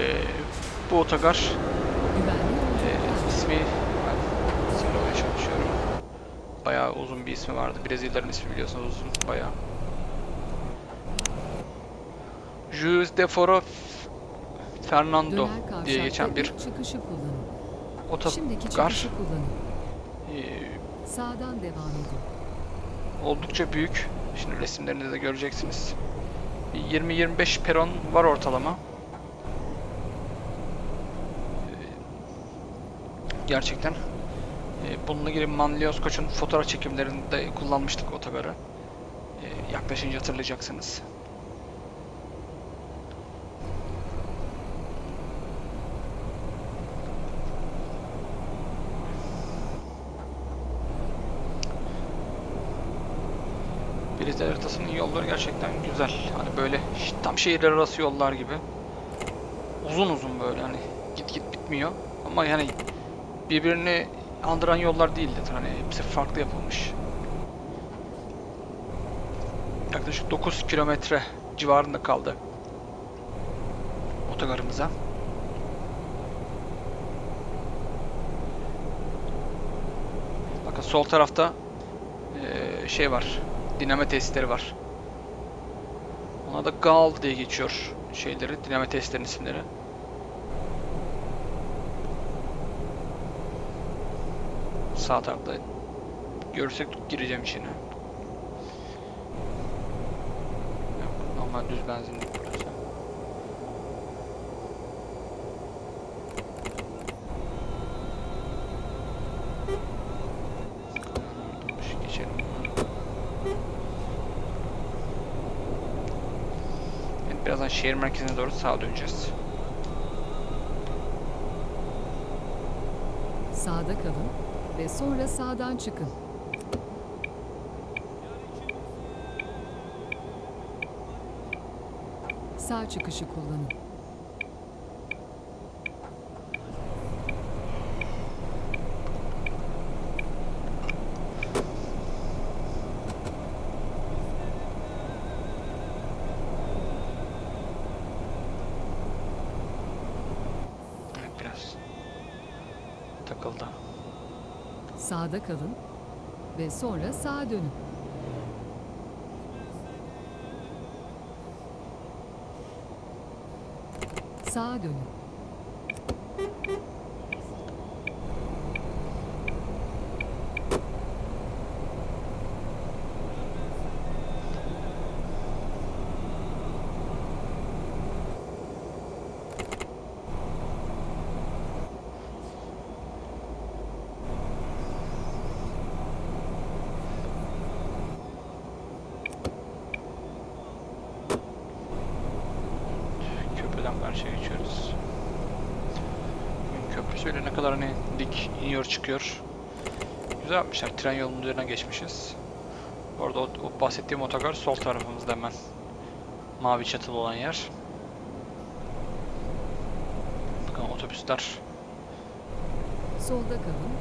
bu otogar e, yolculuklar. ismi ben çalışıyorum. Bayağı uzun bir ismi vardı. Brezilya'nın ismi biliyorsunuz uzun bayağı. Jules de Foro Fernando diye geçen bir otogar. Ee, Sağdan devam edin. oldukça büyük. Şimdi resimlerinde de göreceksiniz. Bir 20-25 peron var ortalama. Gerçekten E, bununla ilgili Manlios Koç'un fotoğraf çekimlerinde kullanmıştık otogarı. E, yaklaşınca hatırlayacaksınız. Brezilya haritasının yolları gerçekten güzel. Hani böyle tam şehirler arası yollar gibi. Uzun uzun böyle hani git git bitmiyor. Ama yani birbirini andıran yollar değildi. Hani hepsi farklı yapılmış. Yaklaşık 9 kilometre civarında kaldı otogarımıza. Bakın sol tarafta eee, şey var. Dinamo tesisleri var. Ona da GAL diye geçiyor şeyleri, dinamo tesislerin isimleri. Sağ tarafta görürsek gireceğim içine. Normal düz benzinlik burası. Birazdan şehir merkezine doğru sağa döneceğiz. Sağda kalın ve sonra sağdan çıkın. Sağ çıkışı kullanın. Evet, biraz takıldı. Sağda kalın ve sonra sağa dönün. Sağa dönün. Köprüden karşıya geçiyoruz. Köprü şöyle ne kadar hani dik iniyor çıkıyor. Güzel yapmışlar. Tren yolunun üzerine geçmişiz. Orada o, o bahsettiğim otogar sol tarafımızda hemen. Mavi çatılı olan yer. Bakın otobüsler. Solda kalın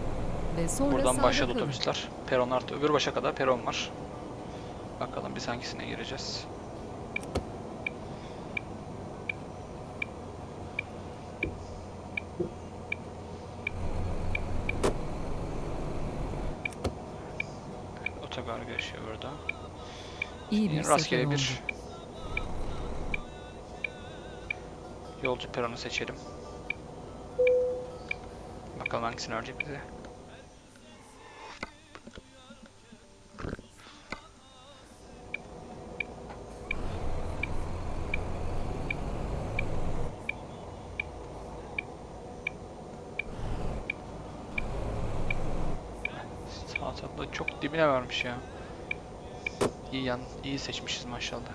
ve sonra Buradan başladı kalın. otobüsler. Peron artı öbür başa kadar peron var. Bakalım biz hangisine gireceğiz. Otogar geçiyor burada. İyi bir Yine sefer rastgele oldu. bir yolcu peronu seçelim. Bakalım hangisini verecek bize. Sağ çok dibine vermiş ya. İyi yan, iyi seçmişiz maşallah.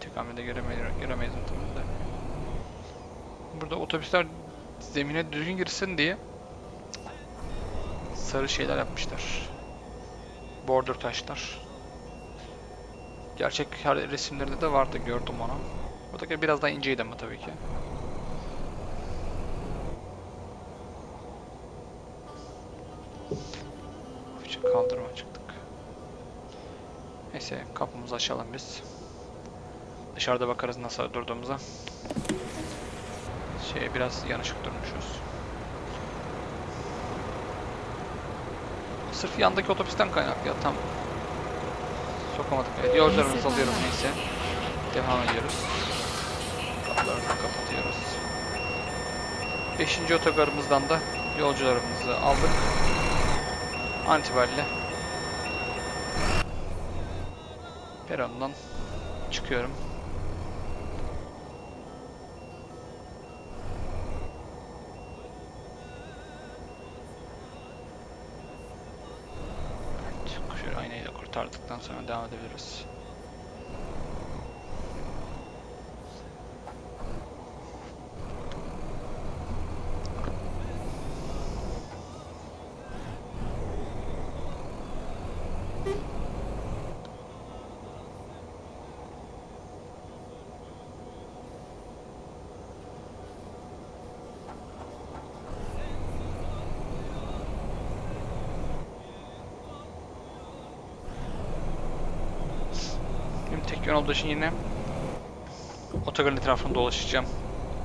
Tek hamlede göremeyiz, göremeyiz. Burada otobüsler zemine düzgün girsin diye sarı şeyler yapmışlar. Border taşlar. Gerçek her resimlerde de vardı gördüm onu. Buradaki biraz daha inceydi ama tabii ki. Açalım biz. Dışarıda bakarız nasıl durduğumuza. Şey biraz yanışık durmuşuz. Sırf yandaki otobüsten kaynaklı ya tam sokamadık. Evet, yolcularımızı alıyorum neyse. Devam ediyoruz. Kapılarını kapatıyoruz. Beşinci otogarımızdan da yolcularımızı aldık. An perondan çıkıyorum. kurtardıktan sonra devam edebiliriz. Yön olduğu için yine otogarın etrafında dolaşacağım.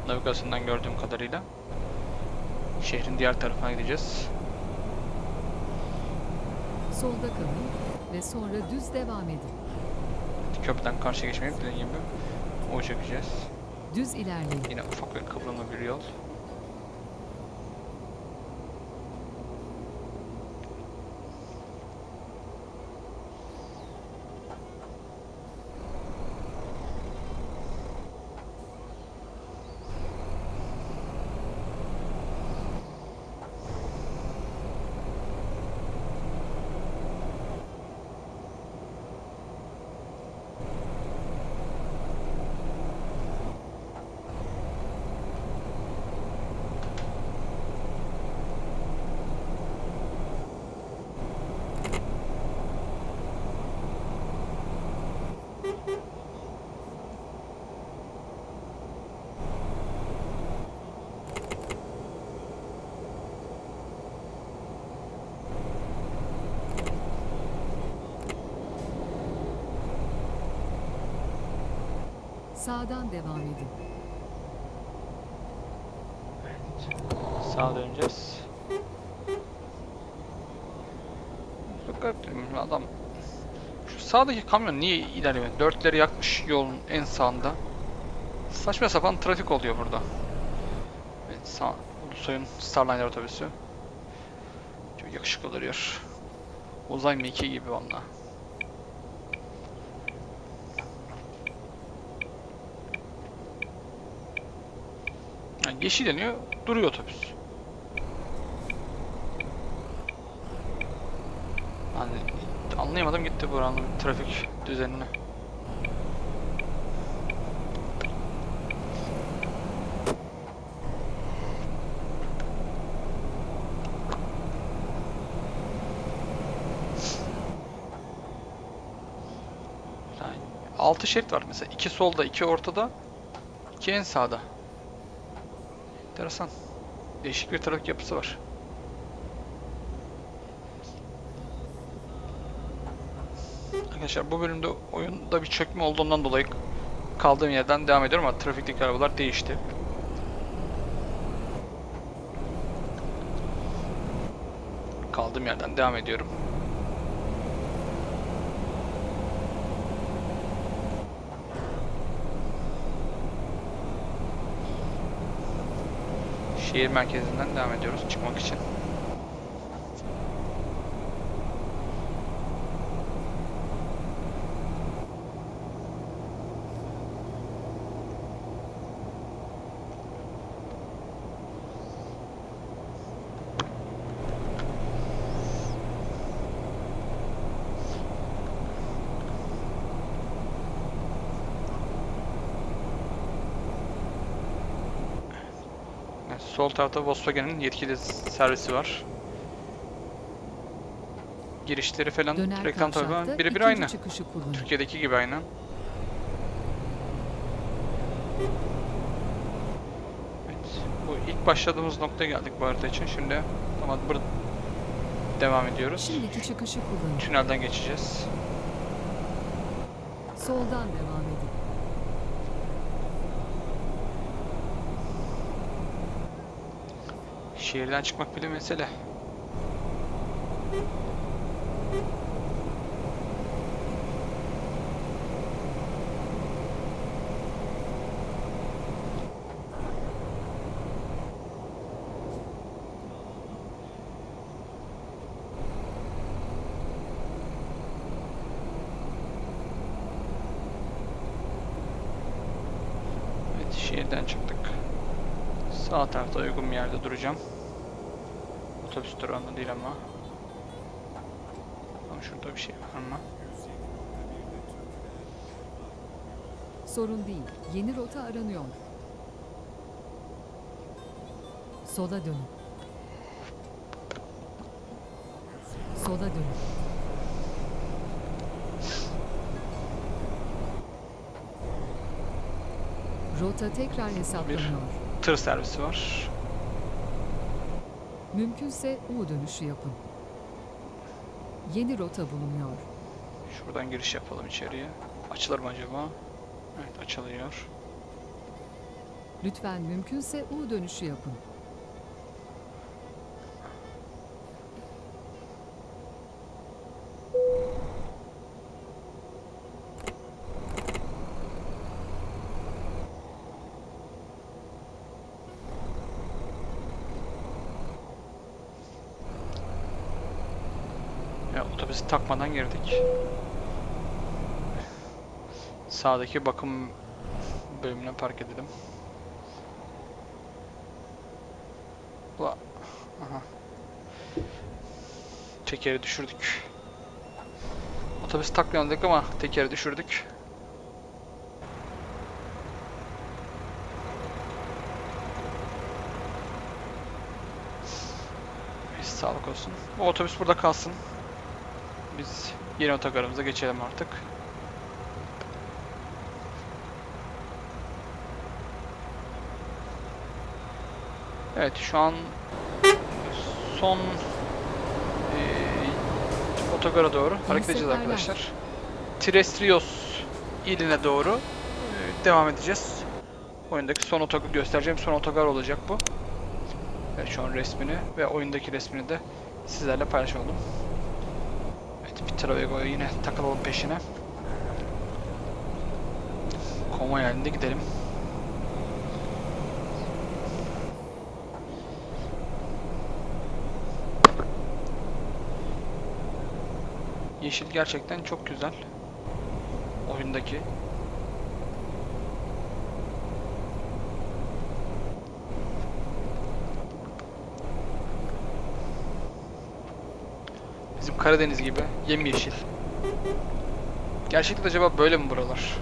Navigasyondan gördüğüm kadarıyla. Şehrin diğer tarafına gideceğiz. Solda kalın ve sonra düz devam edin. Köprüden karşıya geçmeyip dediğim gibi o çekeceğiz. Düz ilerleyin. Yine ufak ve kıvrımlı bir yol. Sağdan devam edin. Sağa döneceğiz. Çok garip değil mi? Adam şu sağdaki kamyon niye ilerlemiyor? Dörtleri yakmış yolun en sağında. Saçma sapan trafik oluyor burada. Evet, sağ, Ulusoy'un Starliner otobüsü. Çok yakışıklı duruyor. Uzay mekiği gibi valla. Yani yeşil yanıyor, duruyor otobüs. Yani anlayamadım gitti buranın trafik düzenini. Yani altı şerit var mesela. iki solda, iki ortada, iki en sağda. Enteresan. Değişik bir trafik yapısı var. Arkadaşlar bu bölümde oyunda bir çökme olduğundan dolayı kaldığım yerden devam ediyorum ama trafikteki arabalar değişti. Kaldığım yerden devam ediyorum. Şehir merkezinden devam ediyoruz çıkmak için. Evet, sol tarafta Volkswagen'in yetkili servisi var. Girişleri falan Döner reklam tabi birebir aynı. Türkiye'deki gibi aynen. Evet, bu ilk başladığımız noktaya geldik bu harita için. Şimdi tamam burada devam ediyoruz. Şimdiki çıkışı kullanın. Tünelden geçeceğiz. Soldan devam edin. Şehirden çıkmak bile mesele. Evet, şehirden çıktık. Sağ tarafta uygun bir yerde duracağım. Sorun değil. Yeni rota aranıyor. Sola dönün. Sola dönün. Rota tekrar hesaplanıyor. Tır servisi var. Mümkünse U dönüşü yapın. Yeni rota bulunuyor. Şuradan giriş yapalım içeriye. Açılır mı acaba? Evet açılıyor. Lütfen mümkünse U dönüşü yapın. Ya otobüsü takmadan girdik. Sağdaki bakım bölümüne park edelim. Ula. Aha. Tekeri düşürdük. Otobüs dedik ama tekeri düşürdük. Neyse, sağlık olsun. Bu otobüs burada kalsın. Biz yeni otogarımıza geçelim artık. Evet şu an son eee otogara doğru hareket edeceğiz arkadaşlar. Trestrios iline doğru eee, devam edeceğiz. Oyundaki son otogar göstereceğim son otogar olacak bu. Evet şu an resmini ve oyundaki resmini de sizlerle paylaşalım. Evet bir Travego'ya yine takılalım peşine. Konvoy halinde gidelim. Yeşil gerçekten çok güzel. Oyundaki. Bizim Karadeniz gibi yemyeşil. Gerçekten acaba böyle mi buralar?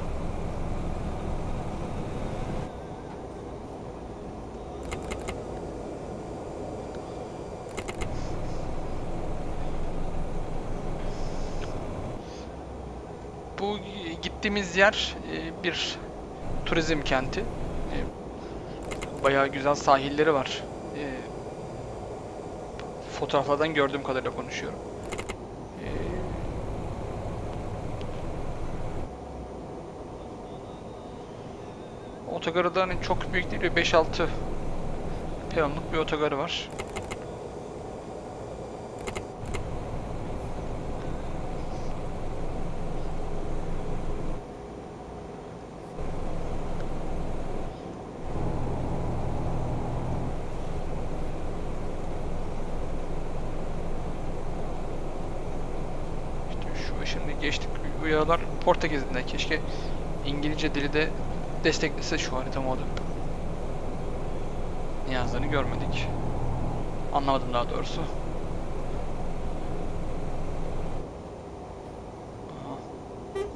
Bu gittiğimiz yer e, bir turizm kenti. E, Bayağı güzel sahilleri var. E, Fotoğraflardan gördüğüm kadarıyla konuşuyorum. E, Otogarı da hani çok büyük değil, 5-6 peronluk bir otogarı var. İşte şu şimdi geçtik uyarılar Portekiz'de. Keşke İngilizce dili de desteklese şu harita modu. Ne görmedik. Anlamadım daha doğrusu.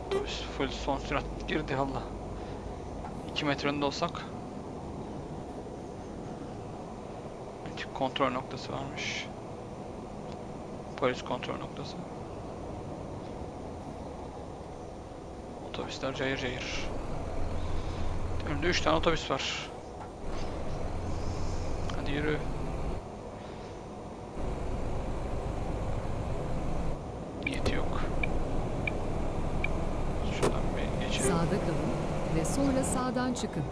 Otobüs full son sürat girdi Allah. 2 metre önünde olsak. Kontrol noktası varmış. Polis kontrol noktası. Otobüsler cayır cayır. Önümde 3 tane otobüs var. Hadi yürü. Niyeti yok. Şuradan bir geçelim. Sağda kalın ve sonra sağdan çıkın.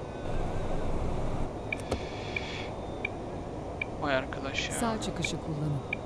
Vay arkadaş ya. Sağ çıkışı kullanın.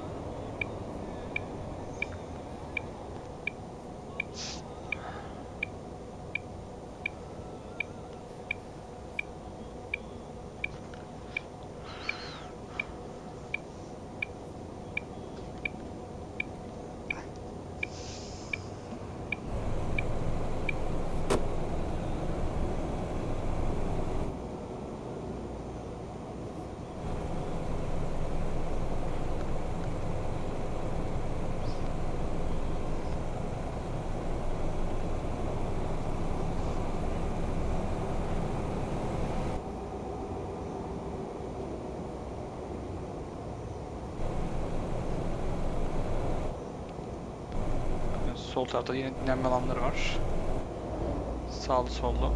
Tarafta yine dinlenme alanları var. Sağlı sollu.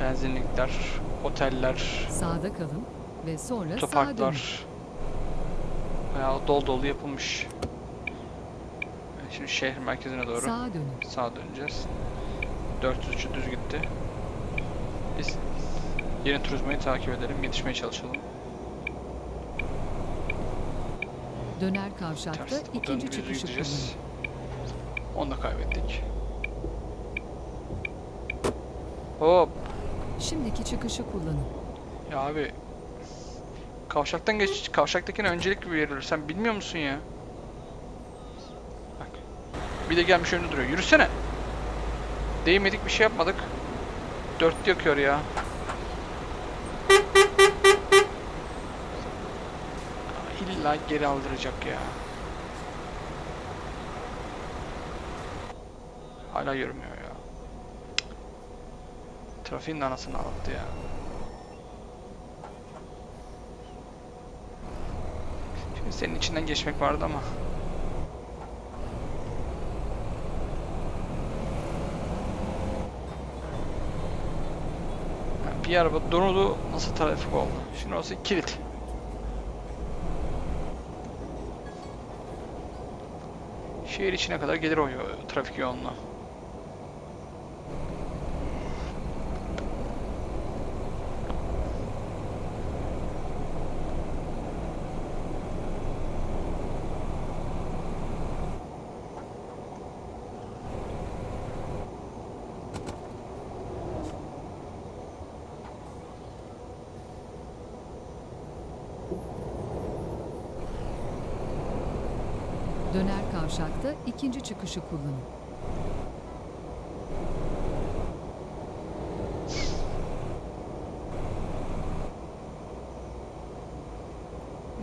Benzinlikler, oteller, Sağda kalın ve sonra sağa otoparklar. Bayağı dolu dolu yapılmış. Şimdi şehir merkezine doğru Sağa dönün. sağa döneceğiz. 403'ü düz gitti. Biz yeni turizmayı takip edelim, yetişmeye çalışalım. Döner kavşakta Ters, ikinci gideceğiz. kullanın. Onu da kaybettik. Hop! Şimdiki çıkışı kullanın. Ya abi kavşaktan geç kavşaktakine öncelik verilir. Sen bilmiyor musun ya? Bak. Bir de gelmiş önünde duruyor. Yürüsene. Değmedik bir şey yapmadık. Dörtlü yakıyor ya. İlla geri aldıracak ya. Hala yürümüyor ya. Trafiğin anasını ağlattı ya. Şimdi senin içinden geçmek vardı ama. Bir araba durdu nasıl trafik oldu? Şimdi orası kilit. Şehir içine kadar gelir o yo- trafik yoğunluğu. Döner kavşakta ikinci çıkışı kullanın.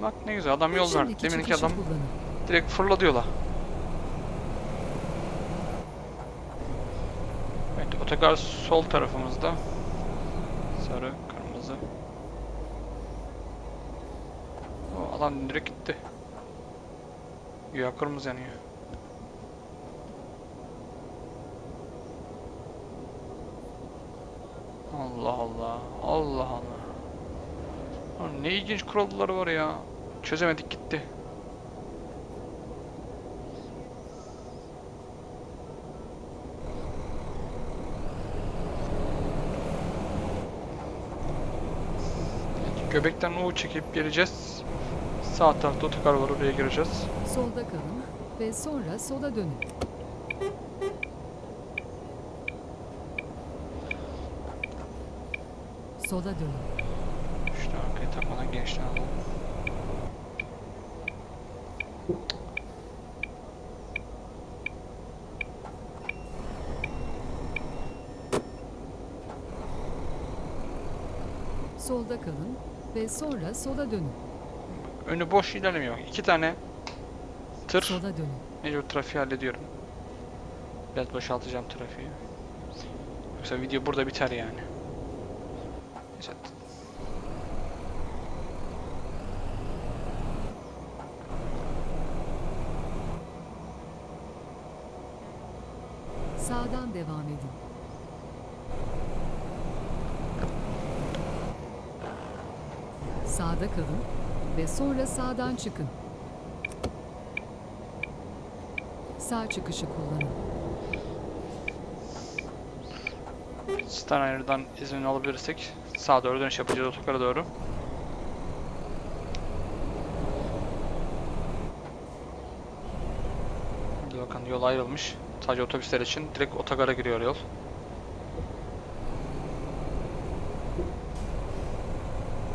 Bak ne güzel adam yol verdi. Deminki adam kullanın. direkt fırladı yola. Evet otogar sol tarafımızda. Sarı, kırmızı. O adam direkt gitti. Ya kırmızı yanıyor. Allah Allah. Allah Allah. Ne ilginç kuralları var ya. Çözemedik gitti. Göbekten U çekip geleceğiz. Sağ tarafta otogar var oraya gireceğiz. Solda kalın ve sonra sola dönün. Sola dönün. İşte arkaya takmadan gençten alalım. Solda kalın ve sonra sola dönün. Önü boş ilerlemiyor. İki tane tır. Sola dönün. Mecbur trafiği hallediyorum. Biraz boşaltacağım trafiği. Yoksa video burada biter yani. Neyse. Sağdan devam edin. Sağda kalın ve sonra sağdan çıkın. Sağ çıkışı kullanın. Steiner'dan izin alabilirsek sağa doğru dönüş yapacağız otogara doğru. Bakın yol ayrılmış. Sadece otobüsler için direkt otogara giriyor yol.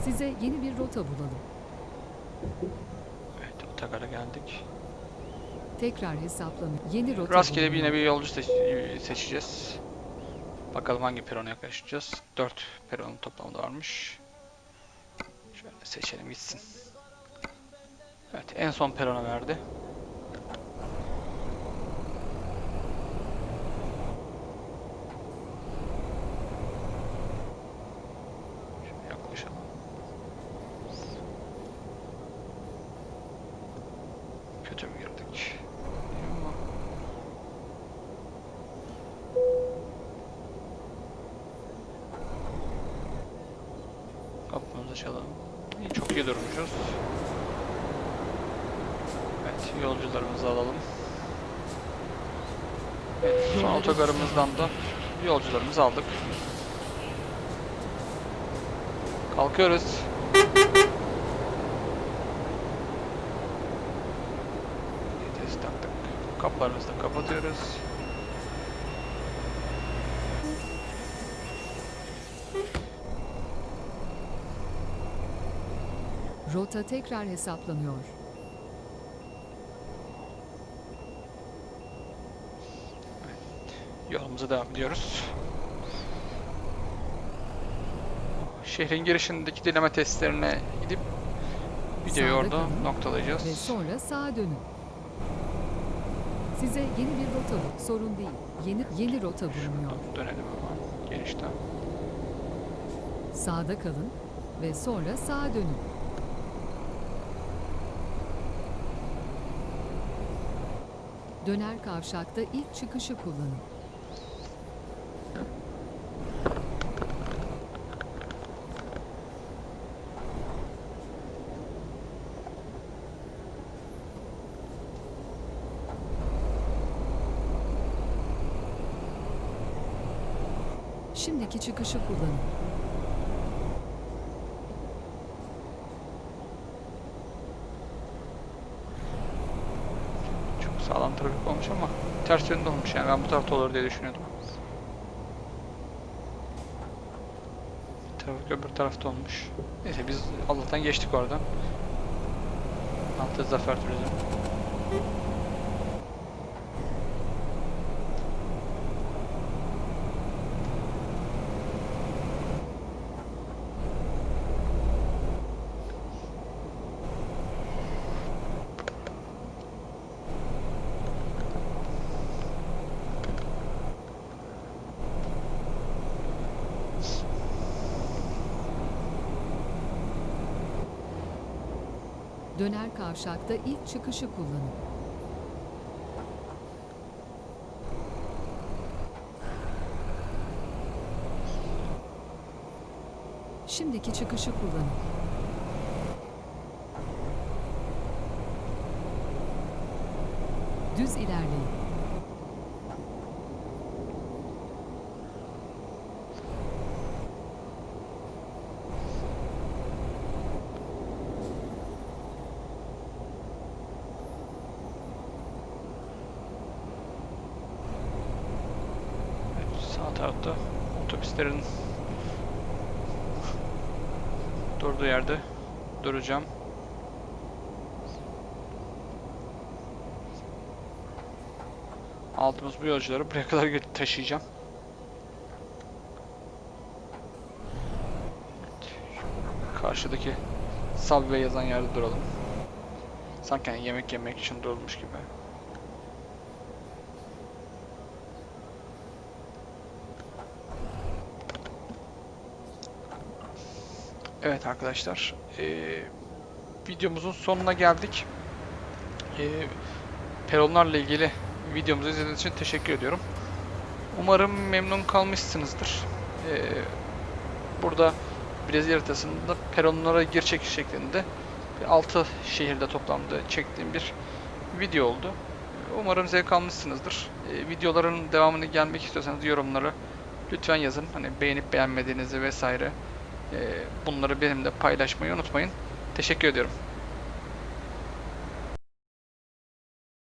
Size yeni bir rota bulalım. Evet otogara geldik. Tekrar hesaplanın. Yeni rota Rastgele bulunur. yine bir yolcu seç- seçeceğiz. Bakalım hangi perona yaklaşacağız. 4 peronun toplamda varmış. Şöyle seçelim gitsin. Evet en son perona verdi. Şöyle yaklaşalım. Kötü mü girdik? Ama Çalalım. İyi, çok iyi durmuşuz. Evet, yolcularımızı alalım. Evet, son otogarımızdan da yolcularımızı aldık. Kalkıyoruz. Vites taktık. Kapılarımızı da kapatıyoruz. Rota tekrar hesaplanıyor. Yolumuza devam ediyoruz. Şehrin girişindeki dinleme testlerine gidip videoyu Sağda orada noktalayacağız. Ve sonra sağa dönün. Size yeni bir rota bu. Sorun değil. Yeni yeni rota bulunuyor. Şuradan dönelim hemen genişten. Sağda kalın ve sonra sağa dönün. Döner kavşakta ilk çıkışı kullanın. Şimdiki çıkışı kullanın. Çok sağlam trafik olmuş ama ters yönde olmuş yani ben bu tarafta olur diye düşünüyordum. Trafik öbür tarafta olmuş. Neyse biz Allah'tan geçtik oradan. Altı Zafer Turizm. Döner kavşakta ilk çıkışı kullanın. Şimdiki çıkışı kullanın. Düz ilerleyin. Evet, sağ tarafta otobüslerin durduğu yerde duracağım. Aldığımız bu yolcuları buraya kadar taşıyacağım. Karşıdaki Subway yazan yerde duralım. Sanki hani yemek yemek için durulmuş gibi. Evet arkadaşlar, eee, videomuzun sonuna geldik. Eee, peronlarla ilgili videomuzu izlediğiniz için teşekkür ediyorum. Umarım memnun kalmışsınızdır. Eee, burada Brezilya haritasında peronlara gir çekiş şeklinde 6 şehirde toplamda çektiğim bir video oldu. Umarım zevk almışsınızdır. Eee, videoların devamını gelmek istiyorsanız yorumlara lütfen yazın. Hani beğenip beğenmediğinizi vesaire. Ee, Bunları benimle paylaşmayı unutmayın. Teşekkür ediyorum.